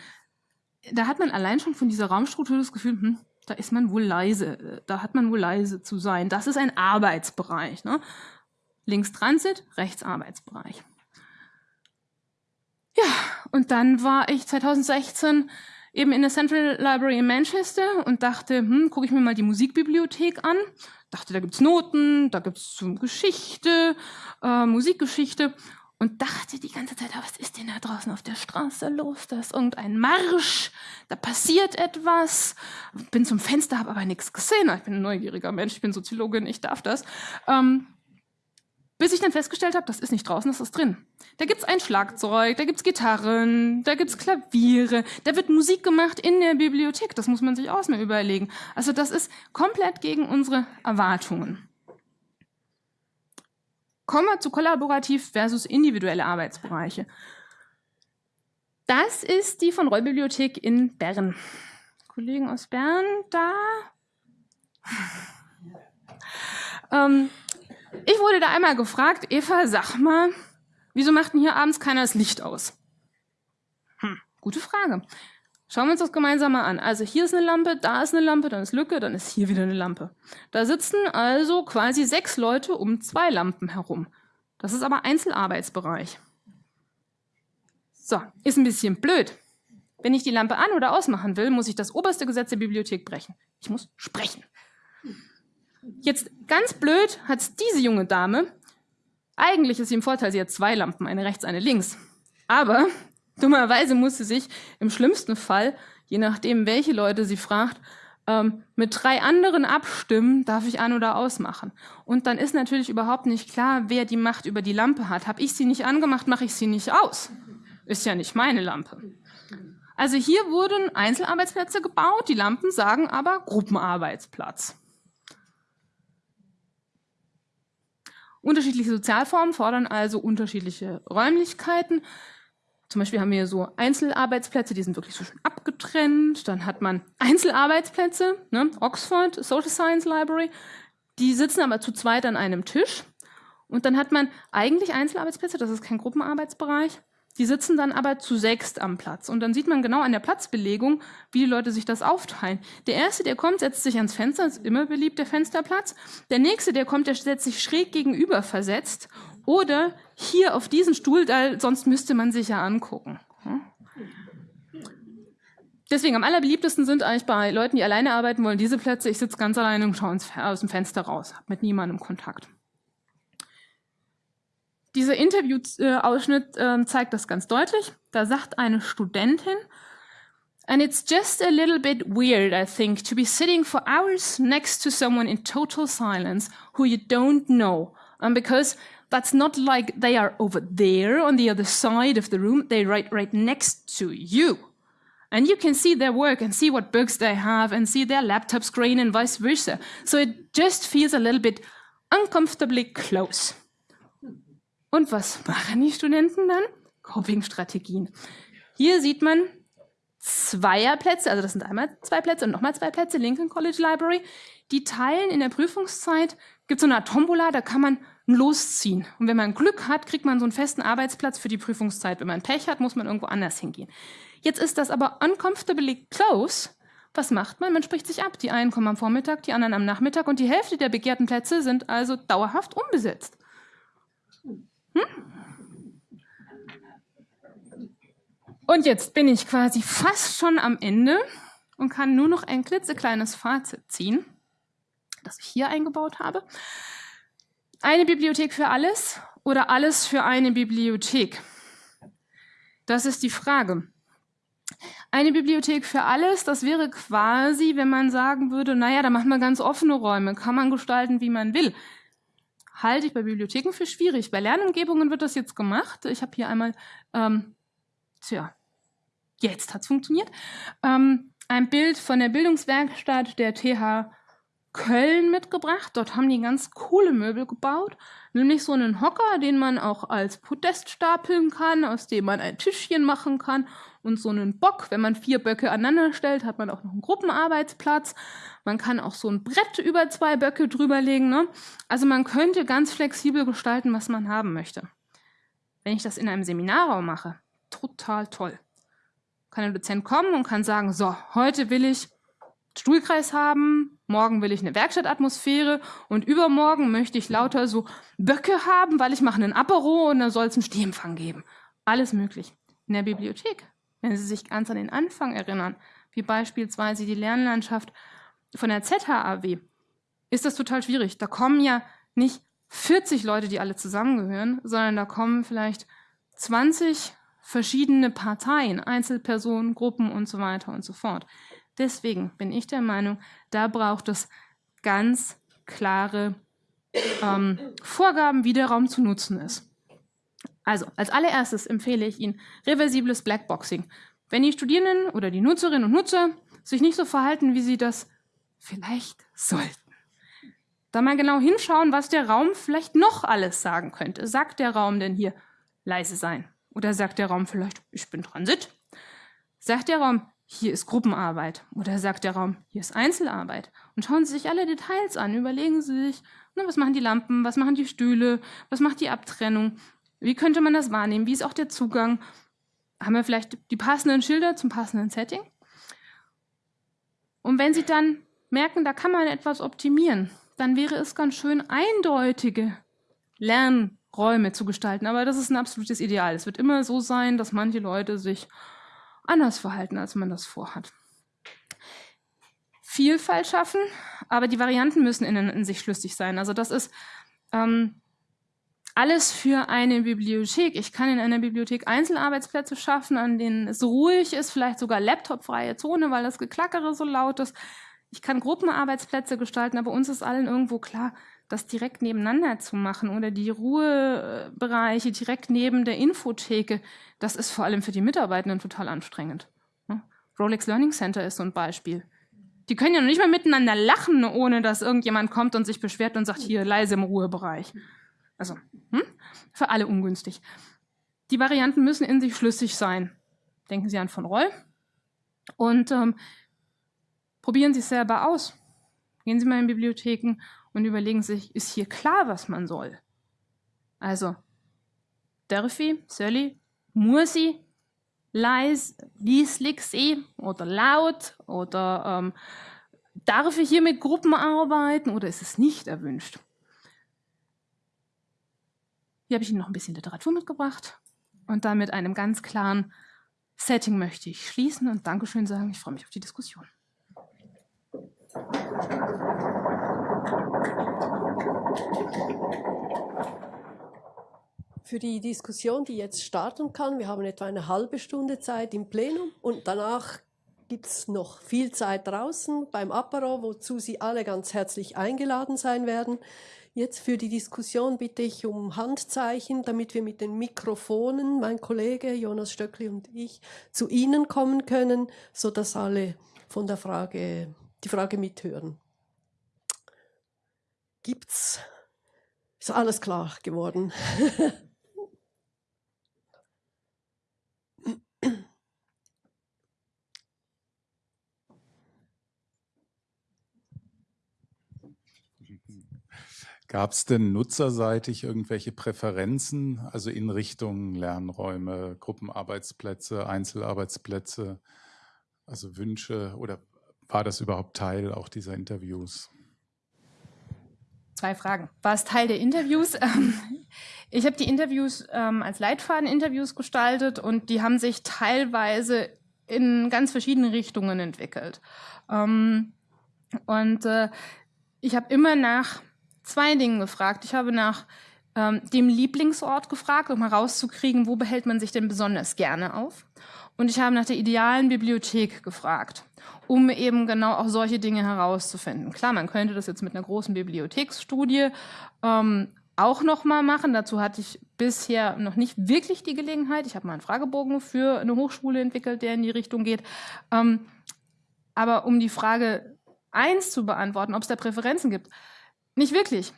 Da hat man allein schon von dieser Raumstruktur das Gefühl, hm, da ist man wohl leise. Da hat man wohl leise zu sein. Das ist ein Arbeitsbereich. Ne? Links Transit, rechts Arbeitsbereich. Und dann war ich 2016 eben in der Central Library in Manchester und dachte, hm, gucke ich mir mal die Musikbibliothek an. Dachte, da gibt's Noten, da gibt's Geschichte, äh, Musikgeschichte und dachte die ganze Zeit, was ist denn da draußen auf der Straße los? Da ist irgendein Marsch, da passiert etwas. Bin zum Fenster, habe aber nichts gesehen. Ich bin ein neugieriger Mensch, ich bin Soziologin, ich darf das. Ähm, bis ich dann festgestellt habe, das ist nicht draußen, das ist drin. Da gibt's ein Schlagzeug, da gibt's Gitarren, da gibt's Klaviere, da wird Musik gemacht in der Bibliothek. Das muss man sich auch mal überlegen. Also das ist komplett gegen unsere Erwartungen. Kommen wir zu kollaborativ versus individuelle Arbeitsbereiche. Das ist die von Roll Bibliothek in Bern. Kollegen aus Bern da. ähm, ich wurde da einmal gefragt, Eva, sag mal, wieso macht denn hier abends keiner das Licht aus? Hm, gute Frage. Schauen wir uns das gemeinsam mal an. Also hier ist eine Lampe, da ist eine Lampe, dann ist Lücke, dann ist hier wieder eine Lampe. Da sitzen also quasi sechs Leute um zwei Lampen herum. Das ist aber Einzelarbeitsbereich. So, ist ein bisschen blöd. Wenn ich die Lampe an- oder ausmachen will, muss ich das oberste Gesetz der Bibliothek brechen. Ich muss sprechen. Jetzt ganz blöd hat diese junge Dame, eigentlich ist sie im Vorteil, sie hat zwei Lampen, eine rechts, eine links. Aber dummerweise muss sie sich im schlimmsten Fall, je nachdem, welche Leute sie fragt, ähm, mit drei anderen abstimmen, darf ich an- oder ausmachen. Und dann ist natürlich überhaupt nicht klar, wer die Macht über die Lampe hat. Habe ich sie nicht angemacht, mache ich sie nicht aus. Ist ja nicht meine Lampe. Also hier wurden Einzelarbeitsplätze gebaut, die Lampen sagen aber Gruppenarbeitsplatz. Unterschiedliche Sozialformen fordern also unterschiedliche Räumlichkeiten. Zum Beispiel haben wir so Einzelarbeitsplätze, die sind wirklich so schön abgetrennt. Dann hat man Einzelarbeitsplätze, ne? Oxford Social Science Library, die sitzen aber zu zweit an einem Tisch. Und dann hat man eigentlich Einzelarbeitsplätze, das ist kein Gruppenarbeitsbereich. Die sitzen dann aber zu sechst am Platz. Und dann sieht man genau an der Platzbelegung, wie die Leute sich das aufteilen. Der Erste, der kommt, setzt sich ans Fenster, ist immer beliebt der Fensterplatz. Der Nächste, der kommt, der setzt sich schräg gegenüber versetzt. Oder hier auf diesen Stuhl, da, sonst müsste man sich ja angucken. Deswegen am allerbeliebtesten sind eigentlich bei Leuten, die alleine arbeiten wollen, diese Plätze. Ich sitze ganz alleine und schaue aus dem Fenster raus, habe mit niemandem Kontakt. Dieser Interviewausschnitt äh, zeigt das ganz deutlich. Da sagt eine Studentin, And it's just a little bit weird, I think, to be sitting for hours next to someone in total silence who you don't know. Um, because that's not like they are over there on the other side of the room, they're right, right next to you. And you can see their work and see what books they have and see their laptop screen and vice versa. So it just feels a little bit uncomfortably close. Und was machen die Studenten dann? Coping-Strategien. Hier sieht man Zweierplätze, also das sind einmal zwei Plätze und nochmal zwei Plätze, Lincoln College Library. Die teilen in der Prüfungszeit gibt es so eine Art Tombola, da kann man losziehen. Und wenn man Glück hat, kriegt man so einen festen Arbeitsplatz für die Prüfungszeit. Wenn man Pech hat, muss man irgendwo anders hingehen. Jetzt ist das aber uncomfortably close. Was macht man? Man spricht sich ab. Die einen kommen am Vormittag, die anderen am Nachmittag und die Hälfte der begehrten Plätze sind also dauerhaft unbesetzt. Hm? Und jetzt bin ich quasi fast schon am Ende und kann nur noch ein klitzekleines Fazit ziehen, das ich hier eingebaut habe. Eine Bibliothek für alles oder alles für eine Bibliothek? Das ist die Frage. Eine Bibliothek für alles, das wäre quasi, wenn man sagen würde, naja, da machen wir ganz offene Räume, kann man gestalten, wie man will. Halte ich bei Bibliotheken für schwierig. Bei Lernumgebungen wird das jetzt gemacht. Ich habe hier einmal, ähm, tja, jetzt hat es funktioniert, ähm, ein Bild von der Bildungswerkstatt der TH Köln mitgebracht. Dort haben die ganz coole Möbel gebaut, nämlich so einen Hocker, den man auch als Podest stapeln kann, aus dem man ein Tischchen machen kann und so einen Bock. Wenn man vier Böcke aneinander stellt, hat man auch noch einen Gruppenarbeitsplatz. Man kann auch so ein Brett über zwei Böcke drüberlegen. Ne? Also man könnte ganz flexibel gestalten, was man haben möchte. Wenn ich das in einem Seminarraum mache, total toll. Kann ein Dozent kommen und kann sagen, so, heute will ich Stuhlkreis haben, morgen will ich eine Werkstattatmosphäre und übermorgen möchte ich lauter so Böcke haben, weil ich mache einen Apero und da soll es einen Stehempfang geben. Alles möglich. In der Bibliothek, wenn Sie sich ganz an den Anfang erinnern, wie beispielsweise die Lernlandschaft von der ZHAW, ist das total schwierig. Da kommen ja nicht 40 Leute, die alle zusammengehören, sondern da kommen vielleicht 20 verschiedene Parteien, Einzelpersonen, Gruppen und so weiter und so fort. Deswegen bin ich der Meinung, da braucht es ganz klare ähm, Vorgaben, wie der Raum zu nutzen ist. Also, als allererstes empfehle ich Ihnen reversibles Blackboxing. Wenn die Studierenden oder die Nutzerinnen und Nutzer sich nicht so verhalten, wie sie das vielleicht sollten, da mal genau hinschauen, was der Raum vielleicht noch alles sagen könnte. Sagt der Raum denn hier leise sein? Oder sagt der Raum vielleicht, ich bin Transit? Sagt der Raum, hier ist Gruppenarbeit oder sagt der Raum, hier ist Einzelarbeit. Und schauen Sie sich alle Details an, überlegen Sie sich, na, was machen die Lampen, was machen die Stühle, was macht die Abtrennung, wie könnte man das wahrnehmen, wie ist auch der Zugang, haben wir vielleicht die passenden Schilder zum passenden Setting. Und wenn Sie dann merken, da kann man etwas optimieren, dann wäre es ganz schön, eindeutige Lernräume zu gestalten. Aber das ist ein absolutes Ideal. Es wird immer so sein, dass manche Leute sich anders verhalten, als man das vorhat. Vielfalt schaffen, aber die Varianten müssen in, in sich schlüssig sein. Also das ist ähm, alles für eine Bibliothek. Ich kann in einer Bibliothek Einzelarbeitsplätze schaffen, an denen es ruhig ist, vielleicht sogar laptopfreie Zone, weil das Geklackere so laut ist. Ich kann Gruppenarbeitsplätze gestalten, aber uns ist allen irgendwo klar, das direkt nebeneinander zu machen oder die Ruhebereiche direkt neben der Infotheke, das ist vor allem für die Mitarbeitenden total anstrengend. Rolex Learning Center ist so ein Beispiel. Die können ja noch nicht mal miteinander lachen, ohne dass irgendjemand kommt und sich beschwert und sagt, hier leise im Ruhebereich. Also, hm? für alle ungünstig. Die Varianten müssen in sich schlüssig sein. Denken Sie an von Roll. Und ähm, probieren Sie es selber aus. Gehen Sie mal in Bibliotheken und überlegen sich, ist hier klar, was man soll? Also, muss ich, leise, lieslig sehen oder laut oder ähm, darf ich hier mit Gruppen arbeiten oder ist es nicht erwünscht? Hier habe ich Ihnen noch ein bisschen Literatur mitgebracht und dann mit einem ganz klaren Setting möchte ich schließen und Dankeschön sagen. Ich freue mich auf die Diskussion. Für die Diskussion, die jetzt starten kann, wir haben etwa eine halbe Stunde Zeit im Plenum und danach gibt es noch viel Zeit draußen beim Apero, wozu Sie alle ganz herzlich eingeladen sein werden. Jetzt für die Diskussion bitte ich um Handzeichen, damit wir mit den Mikrofonen, mein Kollege Jonas Stöckli und ich, zu Ihnen kommen können, sodass alle von der Frage die Frage mithören. Gibt's? Ist alles klar geworden? Gab es denn nutzerseitig irgendwelche Präferenzen, also in Richtung Lernräume, Gruppenarbeitsplätze, Einzelarbeitsplätze, also Wünsche oder war das überhaupt Teil auch dieser Interviews? Zwei Fragen. War es Teil der Interviews? Ich habe die Interviews ähm, als Leitfaden-Interviews gestaltet und die haben sich teilweise in ganz verschiedene Richtungen entwickelt. Ähm, und äh, ich habe immer nach zwei Dingen gefragt. Ich habe nach ähm, dem Lieblingsort gefragt, um herauszukriegen, wo behält man sich denn besonders gerne auf. Und ich habe nach der idealen Bibliothek gefragt, um eben genau auch solche Dinge herauszufinden. Klar, man könnte das jetzt mit einer großen Bibliotheksstudie ähm, auch noch mal machen. Dazu hatte ich bisher noch nicht wirklich die Gelegenheit. Ich habe mal einen Fragebogen für eine Hochschule entwickelt, der in die Richtung geht. Ähm, aber um die Frage eins zu beantworten, ob es da Präferenzen gibt, nicht wirklich,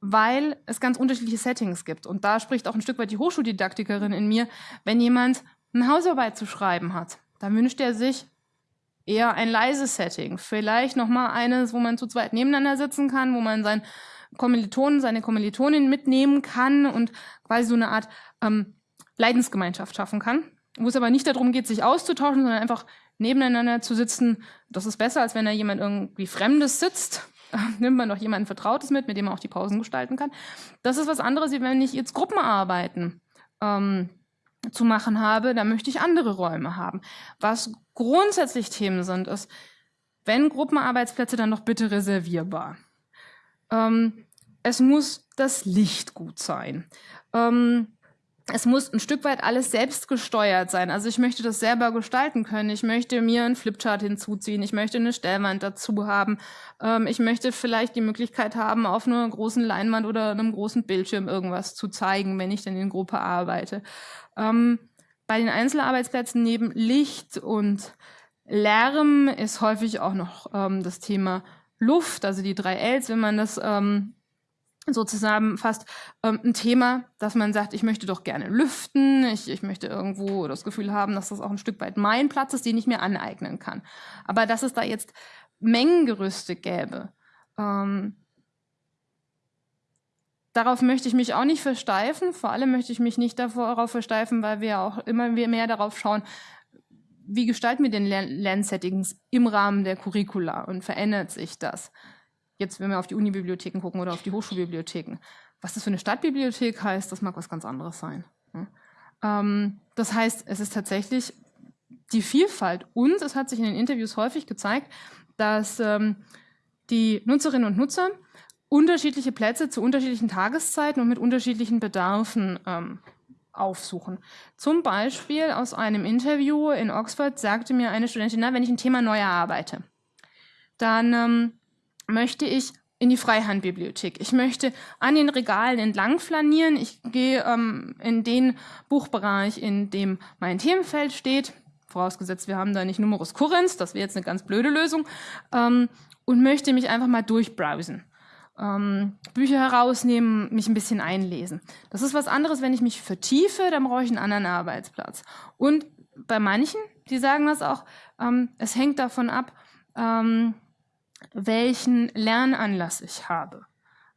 weil es ganz unterschiedliche Settings gibt. Und da spricht auch ein Stück weit die Hochschuldidaktikerin in mir. Wenn jemand eine Hausarbeit zu schreiben hat, dann wünscht er sich eher ein leises Setting. Vielleicht noch mal eines, wo man zu zweit nebeneinander sitzen kann, wo man sein Kommilitonen, seine Kommilitonin mitnehmen kann und quasi so eine Art ähm, Leidensgemeinschaft schaffen kann, wo es aber nicht darum geht, sich auszutauschen, sondern einfach nebeneinander zu sitzen. Das ist besser, als wenn da jemand irgendwie Fremdes sitzt. Nimmt man doch jemanden Vertrautes mit, mit dem man auch die Pausen gestalten kann. Das ist was anderes, wie wenn ich jetzt Gruppenarbeiten ähm, zu machen habe, da möchte ich andere Räume haben. Was grundsätzlich Themen sind, ist, wenn Gruppenarbeitsplätze, dann doch bitte reservierbar. Ähm, es muss das Licht gut sein. Ähm, es muss ein Stück weit alles selbst gesteuert sein. Also ich möchte das selber gestalten können. Ich möchte mir einen Flipchart hinzuziehen. Ich möchte eine Stellwand dazu haben. Ähm, ich möchte vielleicht die Möglichkeit haben, auf einer großen Leinwand oder einem großen Bildschirm irgendwas zu zeigen, wenn ich dann in Gruppe arbeite. Ähm, bei den Einzelarbeitsplätzen neben Licht und Lärm ist häufig auch noch ähm, das Thema Luft, also die drei Ls, wenn man das ähm, so zusammenfasst, ähm, ein Thema, dass man sagt, ich möchte doch gerne lüften, ich, ich möchte irgendwo das Gefühl haben, dass das auch ein Stück weit mein Platz ist, den ich mir aneignen kann. Aber dass es da jetzt Mengengerüste gäbe, ähm, darauf möchte ich mich auch nicht versteifen. Vor allem möchte ich mich nicht darauf versteifen, weil wir auch immer mehr darauf schauen, wie gestalten wir den Lernsettings im Rahmen der Curricula und verändert sich das? Jetzt, wenn wir auf die Unibibliotheken gucken oder auf die Hochschulbibliotheken. Was das für eine Stadtbibliothek heißt, das mag was ganz anderes sein. Ähm, das heißt, es ist tatsächlich die Vielfalt und es hat sich in den Interviews häufig gezeigt, dass ähm, die Nutzerinnen und Nutzer unterschiedliche Plätze zu unterschiedlichen Tageszeiten und mit unterschiedlichen Bedarfen ähm, aufsuchen. Zum Beispiel aus einem Interview in Oxford sagte mir eine Studentin, na, wenn ich ein Thema neu erarbeite, dann ähm, möchte ich in die Freihandbibliothek. Ich möchte an den Regalen entlang flanieren. Ich gehe ähm, in den Buchbereich, in dem mein Themenfeld steht, vorausgesetzt wir haben da nicht Numerus Currens, das wäre jetzt eine ganz blöde Lösung, ähm, und möchte mich einfach mal durchbrowsen ähm, Bücher herausnehmen, mich ein bisschen einlesen. Das ist was anderes, wenn ich mich vertiefe, dann brauche ich einen anderen Arbeitsplatz. Und bei manchen, die sagen das auch, ähm, es hängt davon ab, ähm, welchen Lernanlass ich habe.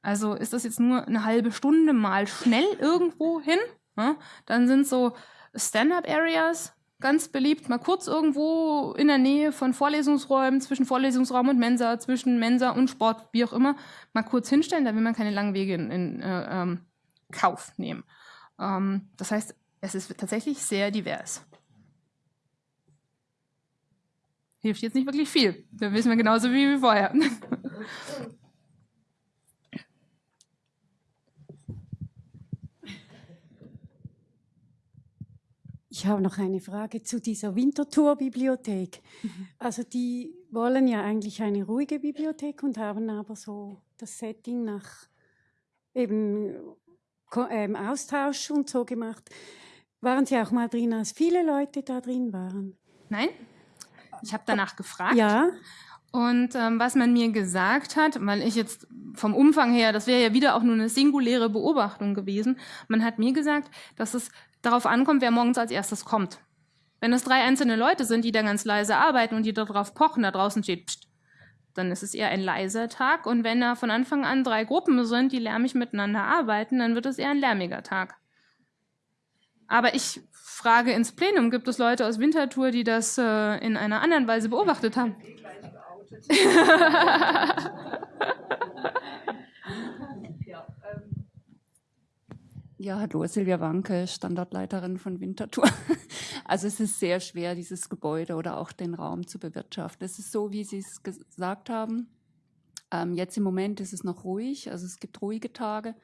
Also ist das jetzt nur eine halbe Stunde mal schnell irgendwo hin, ne? dann sind so Stand-up-Areas, ganz beliebt, mal kurz irgendwo in der Nähe von Vorlesungsräumen, zwischen Vorlesungsraum und Mensa, zwischen Mensa und Sport, wie auch immer, mal kurz hinstellen, da will man keine langen Wege in, in äh, ähm, Kauf nehmen. Ähm, das heißt, es ist tatsächlich sehr divers. Hilft jetzt nicht wirklich viel. Da wissen wir genauso wie vorher. Ich habe noch eine Frage zu dieser Winterthur-Bibliothek. Also die wollen ja eigentlich eine ruhige Bibliothek und haben aber so das Setting nach eben ähm, Austausch und so gemacht. Waren Sie auch mal drin, als viele Leute da drin waren? Nein, ich habe danach gefragt. Ja. Und ähm, was man mir gesagt hat, weil ich jetzt vom Umfang her, das wäre ja wieder auch nur eine singuläre Beobachtung gewesen, man hat mir gesagt, dass es darauf ankommt, wer morgens als erstes kommt. Wenn es drei einzelne Leute sind, die da ganz leise arbeiten und die darauf pochen, da draußen steht, pst, dann ist es eher ein leiser Tag. Und wenn da von Anfang an drei Gruppen sind, die lärmig miteinander arbeiten, dann wird es eher ein lärmiger Tag. Aber ich frage ins Plenum, gibt es Leute aus Winterthur, die das äh, in einer anderen Weise beobachtet haben? Ja, hallo, Silvia Wanke, Standortleiterin von Winterthur. Also es ist sehr schwer, dieses Gebäude oder auch den Raum zu bewirtschaften. Es ist so, wie Sie es gesagt haben. Ähm, jetzt im Moment ist es noch ruhig, also es gibt ruhige Tage.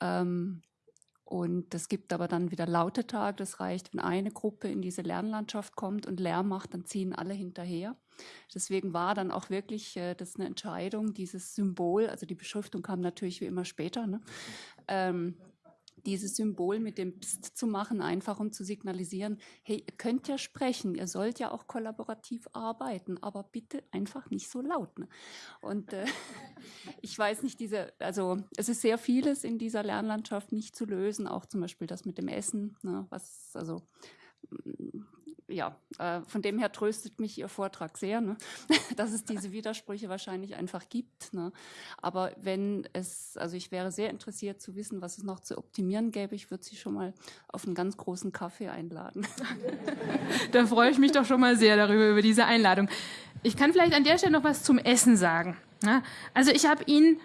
Ähm, und es gibt aber dann wieder laute Tage. Das reicht, wenn eine Gruppe in diese Lernlandschaft kommt und Lärm macht, dann ziehen alle hinterher. Deswegen war dann auch wirklich äh, das eine Entscheidung, dieses Symbol, also die Beschriftung kam natürlich wie immer später, ne? ähm, dieses Symbol mit dem Psst zu machen, einfach um zu signalisieren, hey, ihr könnt ja sprechen, ihr sollt ja auch kollaborativ arbeiten, aber bitte einfach nicht so laut. Ne? Und äh, ich weiß nicht, diese, also es ist sehr vieles in dieser Lernlandschaft nicht zu lösen, auch zum Beispiel das mit dem Essen, ne, was, also ja, äh, von dem her tröstet mich Ihr Vortrag sehr, ne? dass es diese Widersprüche wahrscheinlich einfach gibt. Ne? Aber wenn es, also ich wäre sehr interessiert zu wissen, was es noch zu optimieren gäbe. Ich würde Sie schon mal auf einen ganz großen Kaffee einladen. da freue ich mich doch schon mal sehr darüber, über diese Einladung. Ich kann vielleicht an der Stelle noch was zum Essen sagen. Ja? Also ich habe Ihnen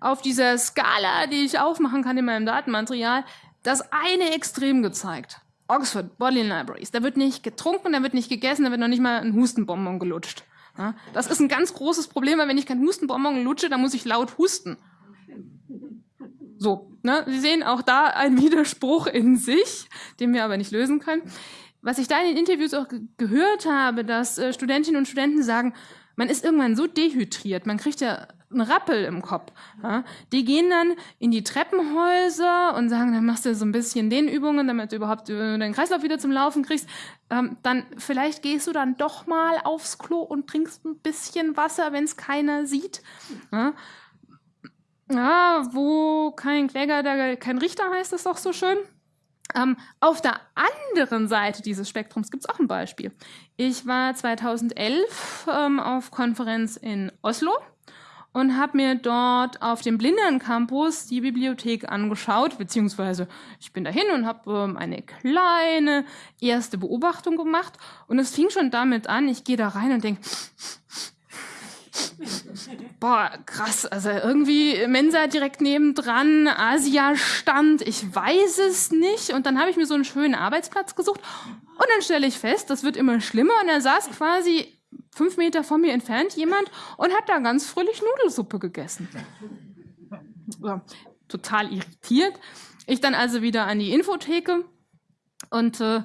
auf dieser Skala, die ich aufmachen kann in meinem Datenmaterial, das eine Extrem gezeigt. Oxford Bodleian Libraries. Da wird nicht getrunken, da wird nicht gegessen, da wird noch nicht mal ein Hustenbonbon gelutscht. Ja, das ist ein ganz großes Problem, weil wenn ich kein Hustenbonbon lutsche, dann muss ich laut husten. So, ne? Sie sehen auch da einen Widerspruch in sich, den wir aber nicht lösen können. Was ich da in den Interviews auch gehört habe, dass äh, Studentinnen und Studenten sagen, man ist irgendwann so dehydriert, man kriegt ja einen Rappel im Kopf. Ja? Die gehen dann in die Treppenhäuser und sagen, dann machst du so ein bisschen den Übungen, damit du überhaupt deinen Kreislauf wieder zum Laufen kriegst. Ähm, dann vielleicht gehst du dann doch mal aufs Klo und trinkst ein bisschen Wasser, wenn es keiner sieht. Ja? ja, wo kein Kläger, da kein Richter heißt das doch so schön. Ähm, auf der anderen Seite dieses Spektrums gibt es auch ein Beispiel. Ich war 2011 ähm, auf Konferenz in Oslo und habe mir dort auf dem Blindern Campus die Bibliothek angeschaut, beziehungsweise ich bin dahin und habe ähm, eine kleine erste Beobachtung gemacht und es fing schon damit an, ich gehe da rein und denke, Boah, krass. Also irgendwie Mensa direkt nebendran, Asia-Stand, ich weiß es nicht. Und dann habe ich mir so einen schönen Arbeitsplatz gesucht. Und dann stelle ich fest, das wird immer schlimmer. Und er saß quasi fünf Meter von mir entfernt jemand und hat da ganz fröhlich Nudelsuppe gegessen. Ja, total irritiert. Ich dann also wieder an die Infotheke und äh,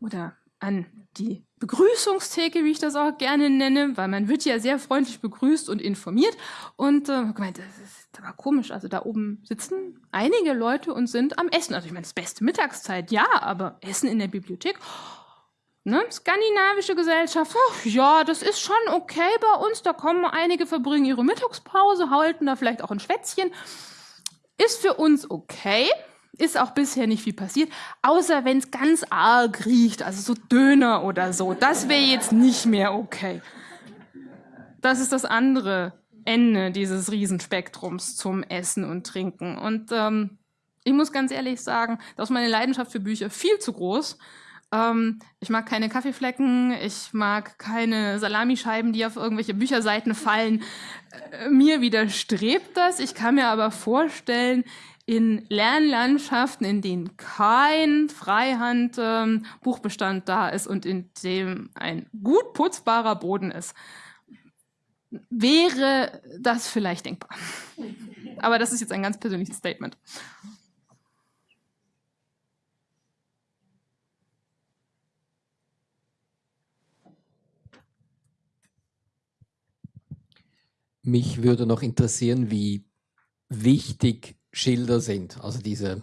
oder an die Begrüßungstheke, wie ich das auch gerne nenne, weil man wird ja sehr freundlich begrüßt und informiert. Und äh, gemeint, das ist aber komisch. Also da oben sitzen einige Leute und sind am Essen. Also ich meine, das beste Mittagszeit, ja, aber Essen in der Bibliothek. Ne? Skandinavische Gesellschaft, ach, ja, das ist schon okay bei uns. Da kommen einige, verbringen ihre Mittagspause, halten da vielleicht auch ein Schwätzchen. Ist für uns okay. Ist auch bisher nicht viel passiert, außer wenn es ganz arg riecht, also so Döner oder so. Das wäre jetzt nicht mehr okay. Das ist das andere Ende dieses Riesenspektrums zum Essen und Trinken. Und ähm, ich muss ganz ehrlich sagen, da ist meine Leidenschaft für Bücher viel zu groß. Ähm, ich mag keine Kaffeeflecken, ich mag keine Salamischeiben, die auf irgendwelche Bücherseiten fallen. Äh, mir widerstrebt das. Ich kann mir aber vorstellen, in Lernlandschaften, in denen kein Freihand-Buchbestand ähm, da ist und in dem ein gut putzbarer Boden ist, wäre das vielleicht denkbar. Aber das ist jetzt ein ganz persönliches Statement. Mich würde noch interessieren, wie wichtig Schilder sind, also diese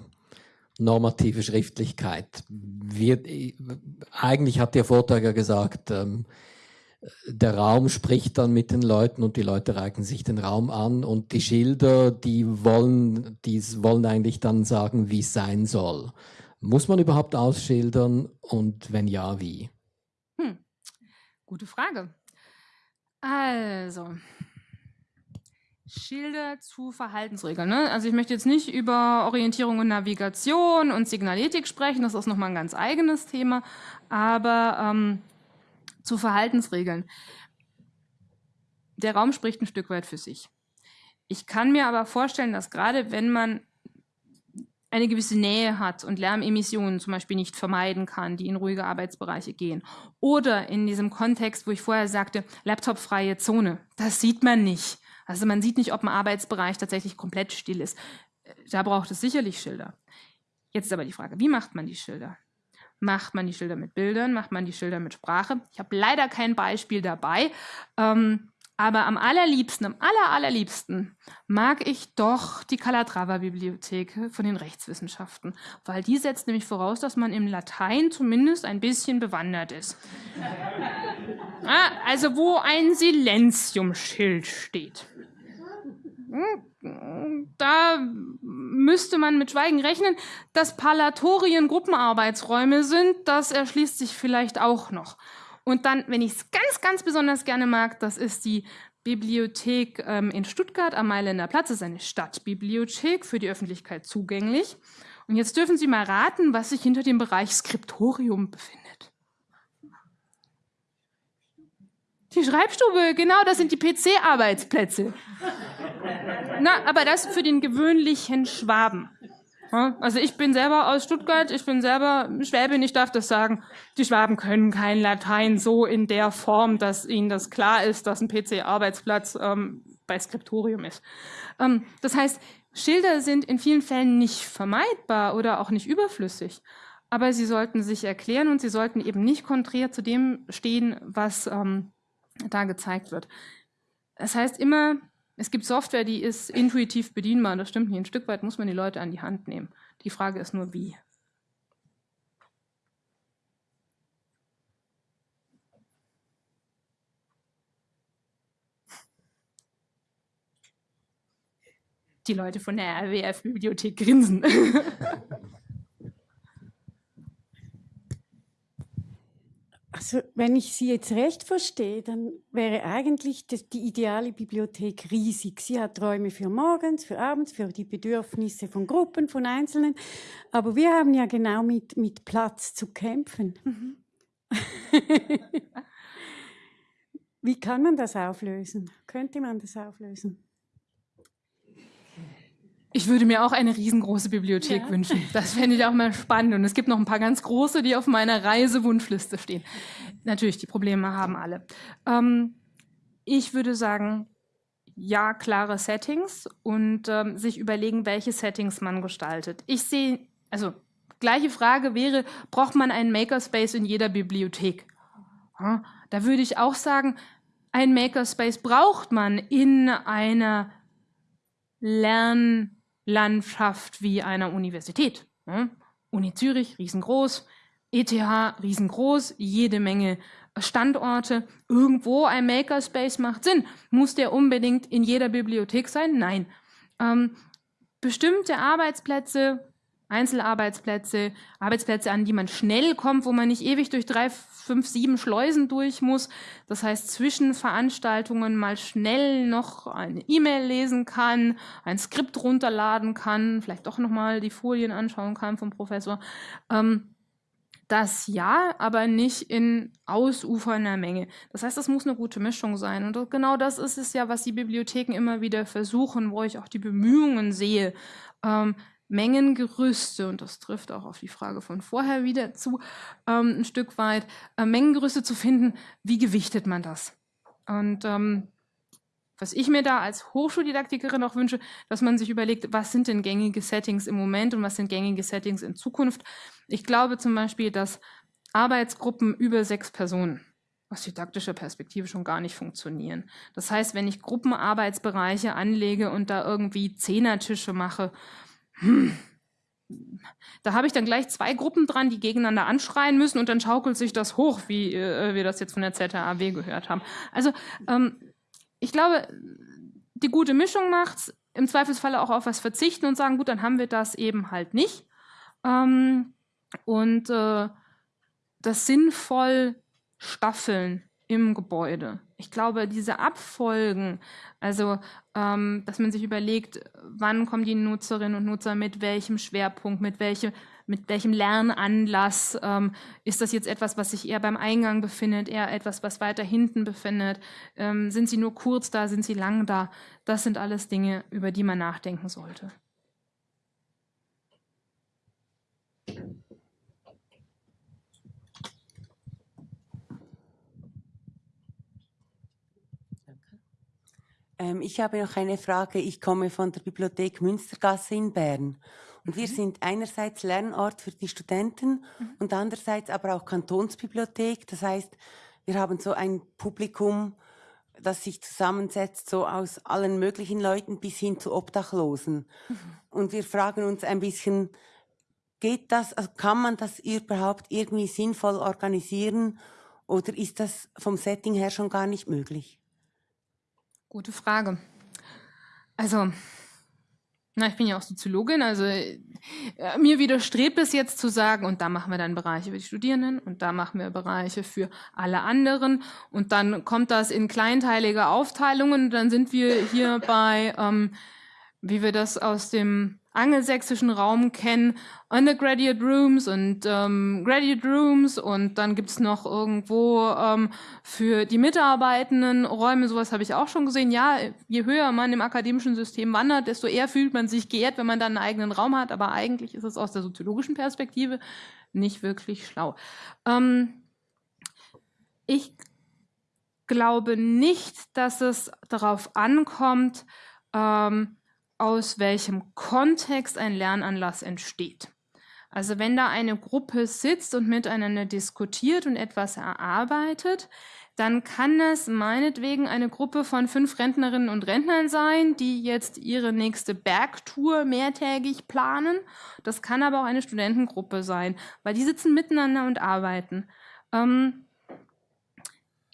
normative Schriftlichkeit. Wir, eigentlich hat der Vortrag ja gesagt, ähm, der Raum spricht dann mit den Leuten und die Leute reichen sich den Raum an und die Schilder, die wollen, die wollen eigentlich dann sagen, wie es sein soll. Muss man überhaupt ausschildern und wenn ja, wie? Hm. Gute Frage. Also, Schilder zu Verhaltensregeln. Ne? Also ich möchte jetzt nicht über Orientierung und Navigation und Signaletik sprechen, das ist nochmal ein ganz eigenes Thema, aber ähm, zu Verhaltensregeln. Der Raum spricht ein Stück weit für sich. Ich kann mir aber vorstellen, dass gerade wenn man eine gewisse Nähe hat und Lärmemissionen zum Beispiel nicht vermeiden kann, die in ruhige Arbeitsbereiche gehen. Oder in diesem Kontext, wo ich vorher sagte, laptopfreie Zone, das sieht man nicht. Also man sieht nicht, ob ein Arbeitsbereich tatsächlich komplett still ist. Da braucht es sicherlich Schilder. Jetzt ist aber die Frage, wie macht man die Schilder? Macht man die Schilder mit Bildern? Macht man die Schilder mit Sprache? Ich habe leider kein Beispiel dabei. Ähm, aber am allerliebsten, am aller, allerliebsten mag ich doch die Calatrava-Bibliothek von den Rechtswissenschaften, weil die setzt nämlich voraus, dass man im Latein zumindest ein bisschen bewandert ist. ja, also wo ein Silenziumschild steht. Da müsste man mit Schweigen rechnen. Dass Palatorien Gruppenarbeitsräume sind, das erschließt sich vielleicht auch noch. Und dann, wenn ich es ganz, ganz besonders gerne mag, das ist die Bibliothek ähm, in Stuttgart am Mailänder Platz. Das ist eine Stadtbibliothek für die Öffentlichkeit zugänglich. Und jetzt dürfen Sie mal raten, was sich hinter dem Bereich Skriptorium befindet. Die Schreibstube, genau, das sind die PC-Arbeitsplätze. Na, aber das für den gewöhnlichen Schwaben. Also ich bin selber aus Stuttgart, ich bin selber Schwäbin, ich darf das sagen. Die Schwaben können kein Latein so in der Form, dass ihnen das klar ist, dass ein PC-Arbeitsplatz ähm, bei Skriptorium ist. Ähm, das heißt, Schilder sind in vielen Fällen nicht vermeidbar oder auch nicht überflüssig. Aber sie sollten sich erklären und sie sollten eben nicht konträr zu dem stehen, was ähm, da gezeigt wird. Das heißt immer, es gibt Software, die ist intuitiv bedienbar. Das stimmt nicht. Ein Stück weit muss man die Leute an die Hand nehmen. Die Frage ist nur, wie. Die Leute von der RWF-Bibliothek grinsen. Also, wenn ich Sie jetzt recht verstehe, dann wäre eigentlich das, die ideale Bibliothek riesig. Sie hat Räume für morgens, für abends, für die Bedürfnisse von Gruppen, von Einzelnen. Aber wir haben ja genau mit, mit Platz zu kämpfen. Mhm. Wie kann man das auflösen? Könnte man das auflösen? Ich würde mir auch eine riesengroße Bibliothek ja. wünschen. Das fände ich auch mal spannend. Und es gibt noch ein paar ganz große, die auf meiner Reisewunschliste stehen. Natürlich, die Probleme haben alle. Ähm, ich würde sagen, ja, klare Settings und ähm, sich überlegen, welche Settings man gestaltet. Ich sehe, also gleiche Frage wäre, braucht man einen Makerspace in jeder Bibliothek? Ja, da würde ich auch sagen, ein Makerspace braucht man in einer Lern- Landschaft wie einer Universität. Ne? Uni Zürich, riesengroß, ETH, riesengroß, jede Menge Standorte. Irgendwo ein Makerspace macht Sinn. Muss der unbedingt in jeder Bibliothek sein? Nein. Ähm, bestimmte Arbeitsplätze Einzelarbeitsplätze, Arbeitsplätze, an die man schnell kommt, wo man nicht ewig durch drei, fünf, sieben Schleusen durch muss. Das heißt, zwischen Veranstaltungen mal schnell noch eine E-Mail lesen kann, ein Skript runterladen kann, vielleicht doch nochmal die Folien anschauen kann vom Professor. Ähm, das ja, aber nicht in ausufernder Menge. Das heißt, es muss eine gute Mischung sein. Und genau das ist es ja, was die Bibliotheken immer wieder versuchen, wo ich auch die Bemühungen sehe, ähm, Mengengerüste, und das trifft auch auf die Frage von vorher wieder zu, ähm, ein Stück weit, äh, Mengengerüste zu finden, wie gewichtet man das? Und ähm, was ich mir da als Hochschuldidaktikerin auch wünsche, dass man sich überlegt, was sind denn gängige Settings im Moment und was sind gängige Settings in Zukunft. Ich glaube zum Beispiel, dass Arbeitsgruppen über sechs Personen aus didaktischer Perspektive schon gar nicht funktionieren. Das heißt, wenn ich Gruppenarbeitsbereiche anlege und da irgendwie Zehnertische mache hm. Da habe ich dann gleich zwei Gruppen dran, die gegeneinander anschreien müssen und dann schaukelt sich das hoch, wie äh, wir das jetzt von der ZAW gehört haben. Also ähm, ich glaube, die gute Mischung macht im Zweifelsfall auch auf was verzichten und sagen, gut, dann haben wir das eben halt nicht. Ähm, und äh, das sinnvoll staffeln im Gebäude. Ich glaube, diese Abfolgen, also ähm, dass man sich überlegt, wann kommen die Nutzerinnen und Nutzer mit welchem Schwerpunkt, mit, welche, mit welchem Lernanlass, ähm, ist das jetzt etwas, was sich eher beim Eingang befindet, eher etwas, was weiter hinten befindet, ähm, sind sie nur kurz da, sind sie lang da, das sind alles Dinge, über die man nachdenken sollte. Ähm, ich habe noch eine Frage. Ich komme von der Bibliothek Münstergasse in Bern. Und wir mhm. sind einerseits Lernort für die Studenten mhm. und andererseits aber auch Kantonsbibliothek. Das heißt, wir haben so ein Publikum, das sich zusammensetzt, so aus allen möglichen Leuten bis hin zu Obdachlosen. Mhm. Und wir fragen uns ein bisschen, geht das, also kann man das überhaupt irgendwie sinnvoll organisieren oder ist das vom Setting her schon gar nicht möglich? Gute Frage. Also, na, ich bin ja auch Soziologin, also äh, mir widerstrebt es jetzt zu sagen, und da machen wir dann Bereiche für die Studierenden und da machen wir Bereiche für alle anderen und dann kommt das in kleinteilige Aufteilungen und dann sind wir hier bei, ähm, wie wir das aus dem angelsächsischen Raum kennen, Undergraduate Rooms und ähm, Graduate Rooms und dann gibt's noch irgendwo ähm, für die Mitarbeitenden Räume, sowas habe ich auch schon gesehen. Ja, je höher man im akademischen System wandert, desto eher fühlt man sich geehrt, wenn man dann einen eigenen Raum hat, aber eigentlich ist es aus der soziologischen Perspektive nicht wirklich schlau. Ähm, ich glaube nicht, dass es darauf ankommt, ähm, aus welchem Kontext ein Lernanlass entsteht. Also wenn da eine Gruppe sitzt und miteinander diskutiert und etwas erarbeitet, dann kann es meinetwegen eine Gruppe von fünf Rentnerinnen und Rentnern sein, die jetzt ihre nächste Bergtour mehrtägig planen. Das kann aber auch eine Studentengruppe sein, weil die sitzen miteinander und arbeiten. Ähm,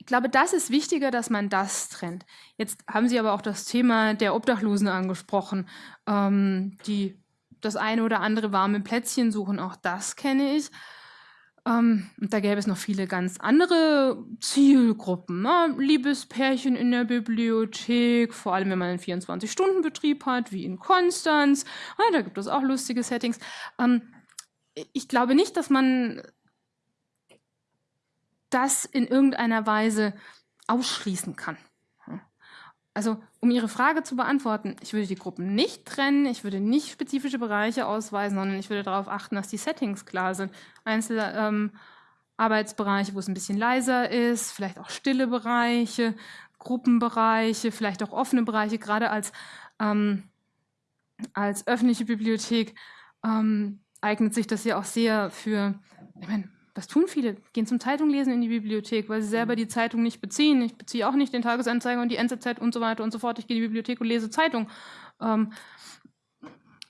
ich glaube, das ist wichtiger, dass man das trennt. Jetzt haben Sie aber auch das Thema der Obdachlosen angesprochen, ähm, die das eine oder andere warme Plätzchen suchen. Auch das kenne ich. Ähm, und da gäbe es noch viele ganz andere Zielgruppen. Ne? Liebespärchen in der Bibliothek, vor allem wenn man einen 24-Stunden-Betrieb hat, wie in Konstanz. Ja, da gibt es auch lustige Settings. Ähm, ich glaube nicht, dass man das in irgendeiner Weise ausschließen kann. Also, um Ihre Frage zu beantworten, ich würde die Gruppen nicht trennen, ich würde nicht spezifische Bereiche ausweisen, sondern ich würde darauf achten, dass die Settings klar sind. Einzelne ähm, Arbeitsbereiche, wo es ein bisschen leiser ist, vielleicht auch stille Bereiche, Gruppenbereiche, vielleicht auch offene Bereiche, gerade als, ähm, als öffentliche Bibliothek ähm, eignet sich das ja auch sehr für, ich meine, das tun viele, gehen zum Zeitunglesen in die Bibliothek, weil sie selber mhm. die Zeitung nicht beziehen. Ich beziehe auch nicht den Tagesanzeiger und die NZZ und so weiter und so fort. Ich gehe in die Bibliothek und lese Zeitung. Ähm,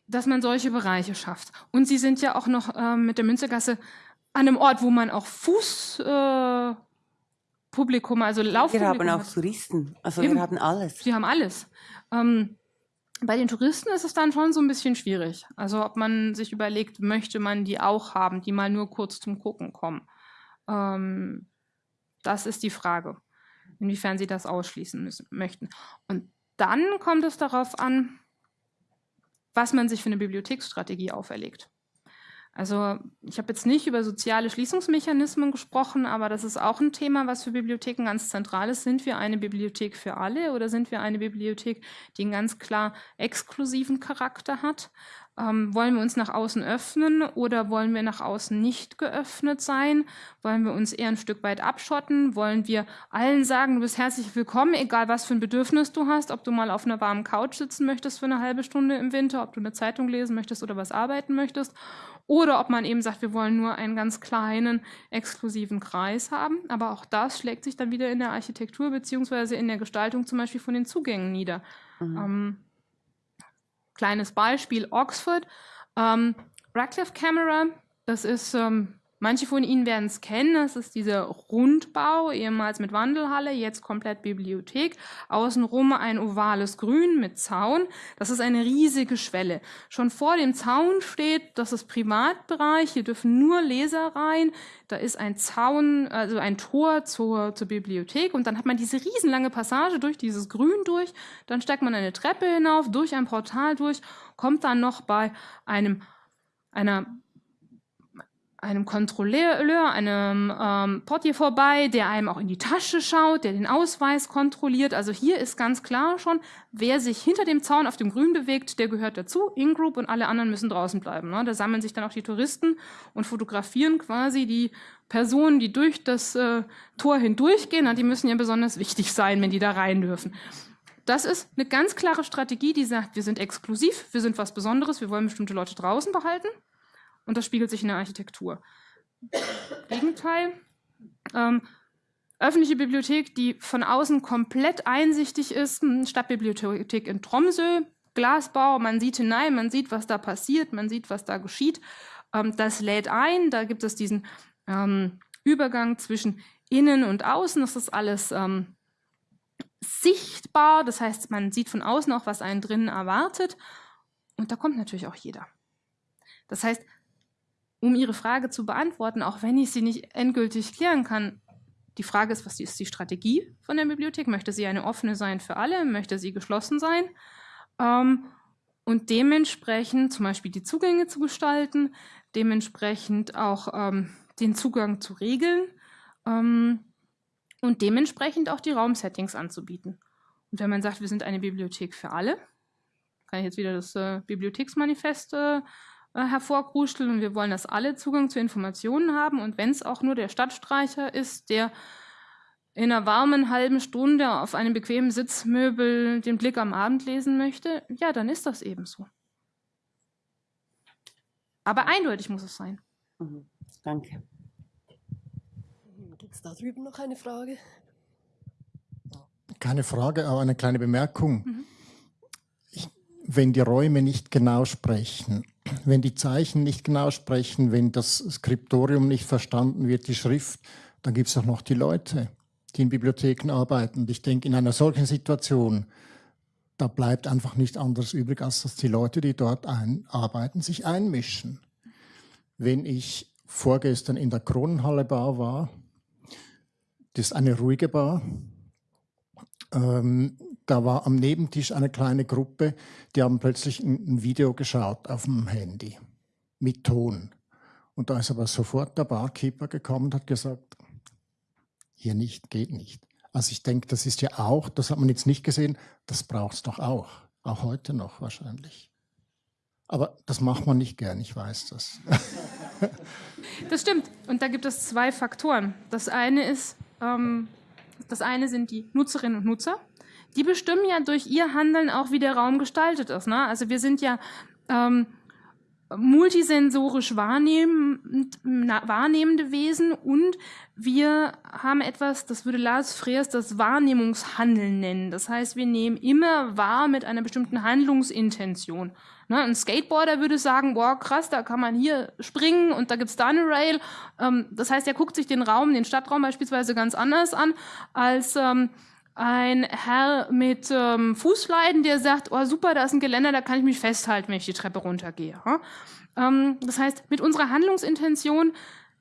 dass man solche Bereiche schafft. Und sie sind ja auch noch ähm, mit der Münzergasse an einem Ort, wo man auch Fußpublikum, äh, also Laufpublikum Wir haben auch hat. Touristen, also Eben. wir haben alles. Sie haben alles. Ähm, bei den Touristen ist es dann schon so ein bisschen schwierig. Also ob man sich überlegt, möchte man die auch haben, die mal nur kurz zum Gucken kommen. Ähm, das ist die Frage, inwiefern sie das ausschließen müssen, möchten. Und dann kommt es darauf an, was man sich für eine Bibliotheksstrategie auferlegt. Also ich habe jetzt nicht über soziale Schließungsmechanismen gesprochen, aber das ist auch ein Thema, was für Bibliotheken ganz zentral ist. Sind wir eine Bibliothek für alle oder sind wir eine Bibliothek, die einen ganz klar exklusiven Charakter hat? Ähm, wollen wir uns nach außen öffnen oder wollen wir nach außen nicht geöffnet sein? Wollen wir uns eher ein Stück weit abschotten? Wollen wir allen sagen, du bist herzlich willkommen, egal was für ein Bedürfnis du hast, ob du mal auf einer warmen Couch sitzen möchtest für eine halbe Stunde im Winter, ob du eine Zeitung lesen möchtest oder was arbeiten möchtest? Oder ob man eben sagt, wir wollen nur einen ganz kleinen, exklusiven Kreis haben. Aber auch das schlägt sich dann wieder in der Architektur beziehungsweise in der Gestaltung zum Beispiel von den Zugängen nieder. Mhm. Ähm, kleines Beispiel, Oxford. Ähm, Radcliffe Camera, das ist ähm, Manche von Ihnen werden es kennen, das ist dieser Rundbau, ehemals mit Wandelhalle, jetzt komplett Bibliothek. Außenrum ein ovales Grün mit Zaun. Das ist eine riesige Schwelle. Schon vor dem Zaun steht, das ist Privatbereich, hier dürfen nur Leser rein. Da ist ein Zaun, also ein Tor zur, zur Bibliothek und dann hat man diese riesenlange Passage durch dieses Grün durch. Dann steigt man eine Treppe hinauf, durch ein Portal durch, kommt dann noch bei einem einer einem Kontrolleur, einem ähm, Portier vorbei, der einem auch in die Tasche schaut, der den Ausweis kontrolliert. Also hier ist ganz klar schon, wer sich hinter dem Zaun auf dem Grün bewegt, der gehört dazu, In-Group und alle anderen müssen draußen bleiben. Ne? Da sammeln sich dann auch die Touristen und fotografieren quasi die Personen, die durch das äh, Tor hindurchgehen. Na, die müssen ja besonders wichtig sein, wenn die da rein dürfen. Das ist eine ganz klare Strategie, die sagt, wir sind exklusiv, wir sind was Besonderes, wir wollen bestimmte Leute draußen behalten und das spiegelt sich in der Architektur. Gegenteil. Ähm, öffentliche Bibliothek, die von außen komplett einsichtig ist, Stadtbibliothek in Tromsø, Glasbau, man sieht hinein, man sieht, was da passiert, man sieht, was da geschieht. Ähm, das lädt ein, da gibt es diesen ähm, Übergang zwischen innen und außen, das ist alles ähm, sichtbar, das heißt, man sieht von außen auch, was einen drinnen erwartet und da kommt natürlich auch jeder. Das heißt, um Ihre Frage zu beantworten, auch wenn ich sie nicht endgültig klären kann. Die Frage ist, was ist die Strategie von der Bibliothek? Möchte sie eine offene sein für alle? Möchte sie geschlossen sein? Ähm, und dementsprechend zum Beispiel die Zugänge zu gestalten, dementsprechend auch ähm, den Zugang zu regeln ähm, und dementsprechend auch die Raumsettings anzubieten. Und wenn man sagt, wir sind eine Bibliothek für alle, kann ich jetzt wieder das äh, Bibliotheksmanifest äh, äh, hervorkruscheln und wir wollen, dass alle Zugang zu Informationen haben und wenn es auch nur der Stadtstreicher ist, der in einer warmen halben Stunde auf einem bequemen Sitzmöbel den Blick am Abend lesen möchte, ja, dann ist das eben so. Aber eindeutig muss es sein. Mhm. Danke. Gibt es da drüben noch eine Frage? Keine Frage, aber eine kleine Bemerkung. Mhm. Ich, wenn die Räume nicht genau sprechen, wenn die Zeichen nicht genau sprechen, wenn das Skriptorium nicht verstanden wird, die Schrift, dann gibt es auch noch die Leute, die in Bibliotheken arbeiten. Und ich denke, in einer solchen Situation, da bleibt einfach nicht anderes übrig, als dass die Leute, die dort ein arbeiten, sich einmischen. Wenn ich vorgestern in der Kronenhalle Bar war, das ist eine ruhige Bar, ähm, da war am Nebentisch eine kleine Gruppe, die haben plötzlich ein, Video geschaut auf dem Handy mit Ton. Und da ist aber sofort der Barkeeper gekommen und hat gesagt, hier nicht, geht nicht. Also ich denke, das ist ja auch, das hat man jetzt nicht gesehen, das braucht es doch auch. Auch heute noch wahrscheinlich. Aber das macht man nicht gern, ich weiß das. das stimmt. Und da gibt es zwei Faktoren. Das eine ist, ähm, das eine sind die Nutzerinnen und Nutzer die bestimmen ja durch ihr Handeln auch, wie der Raum gestaltet ist. Ne? Also wir sind ja ähm, multisensorisch wahrnehmend, wahrnehmende Wesen und wir haben etwas, das würde Lars Freers das Wahrnehmungshandeln nennen. Das heißt, wir nehmen immer wahr mit einer bestimmten Handlungsintention. Ne, ein Skateboarder würde sagen, boah, krass, da kann man hier springen und da gibt's da eine Rail. Ähm, das heißt, er guckt sich den Raum, den Stadtraum beispielsweise ganz anders an als ähm, ein Herr mit ähm, Fußleiden, der sagt, oh super, da ist ein Geländer, da kann ich mich festhalten, wenn ich die Treppe runtergehe. Ähm, das heißt, mit unserer Handlungsintention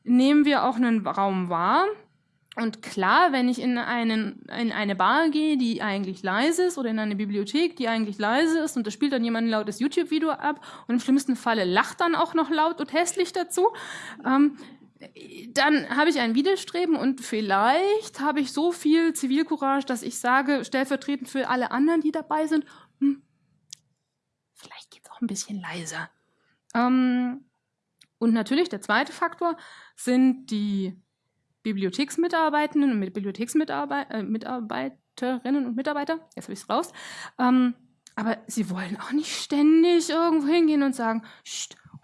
nehmen wir auch einen Raum wahr. Und klar, wenn ich in, einen, in eine Bar gehe, die eigentlich leise ist, oder in eine Bibliothek, die eigentlich leise ist, und da spielt dann jemand ein lautes YouTube-Video ab, und im schlimmsten Falle lacht dann auch noch laut und hässlich dazu, ähm, dann habe ich ein Widerstreben und vielleicht habe ich so viel Zivilcourage, dass ich sage, stellvertretend für alle anderen, die dabei sind, hm, vielleicht geht es auch ein bisschen leiser. Ähm, und natürlich der zweite Faktor sind die Bibliotheksmitarbeitenden und Bibliotheksmitarbeiterinnen äh, und Mitarbeiter. Jetzt habe ich es raus. Ähm, aber sie wollen auch nicht ständig irgendwo hingehen und sagen,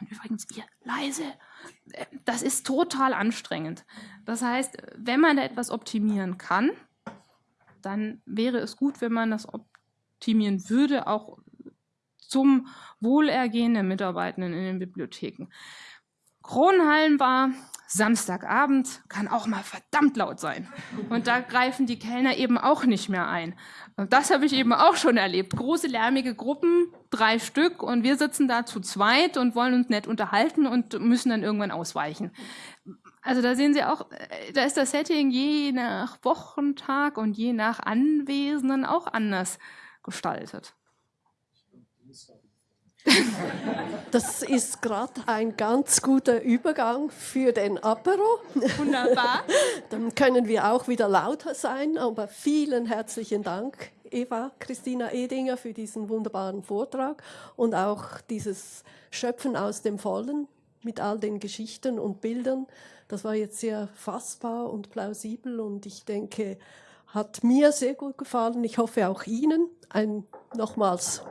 und übrigens ihr leise das ist total anstrengend. Das heißt, wenn man da etwas optimieren kann, dann wäre es gut, wenn man das optimieren würde, auch zum Wohlergehen der Mitarbeitenden in den Bibliotheken. Kronhallenbar, Samstagabend kann auch mal verdammt laut sein. Und da greifen die Kellner eben auch nicht mehr ein. Und das habe ich eben auch schon erlebt. Große lärmige Gruppen, drei Stück, und wir sitzen da zu zweit und wollen uns nett unterhalten und müssen dann irgendwann ausweichen. Also da sehen Sie auch, äh, da ist das Setting je nach Wochentag und je nach Anwesenden auch anders gestaltet. Das ist gerade ein ganz guter Übergang für den Apero. Wunderbar. Dann können wir auch wieder lauter sein, aber vielen herzlichen Dank, Eva Christina Edinger, für diesen wunderbaren Vortrag und auch dieses Schöpfen aus dem Vollen mit all den Geschichten und Bildern. Das war jetzt sehr fassbar und plausibel und ich denke, hat mir sehr gut gefallen. Ich hoffe auch Ihnen. Ein nochmals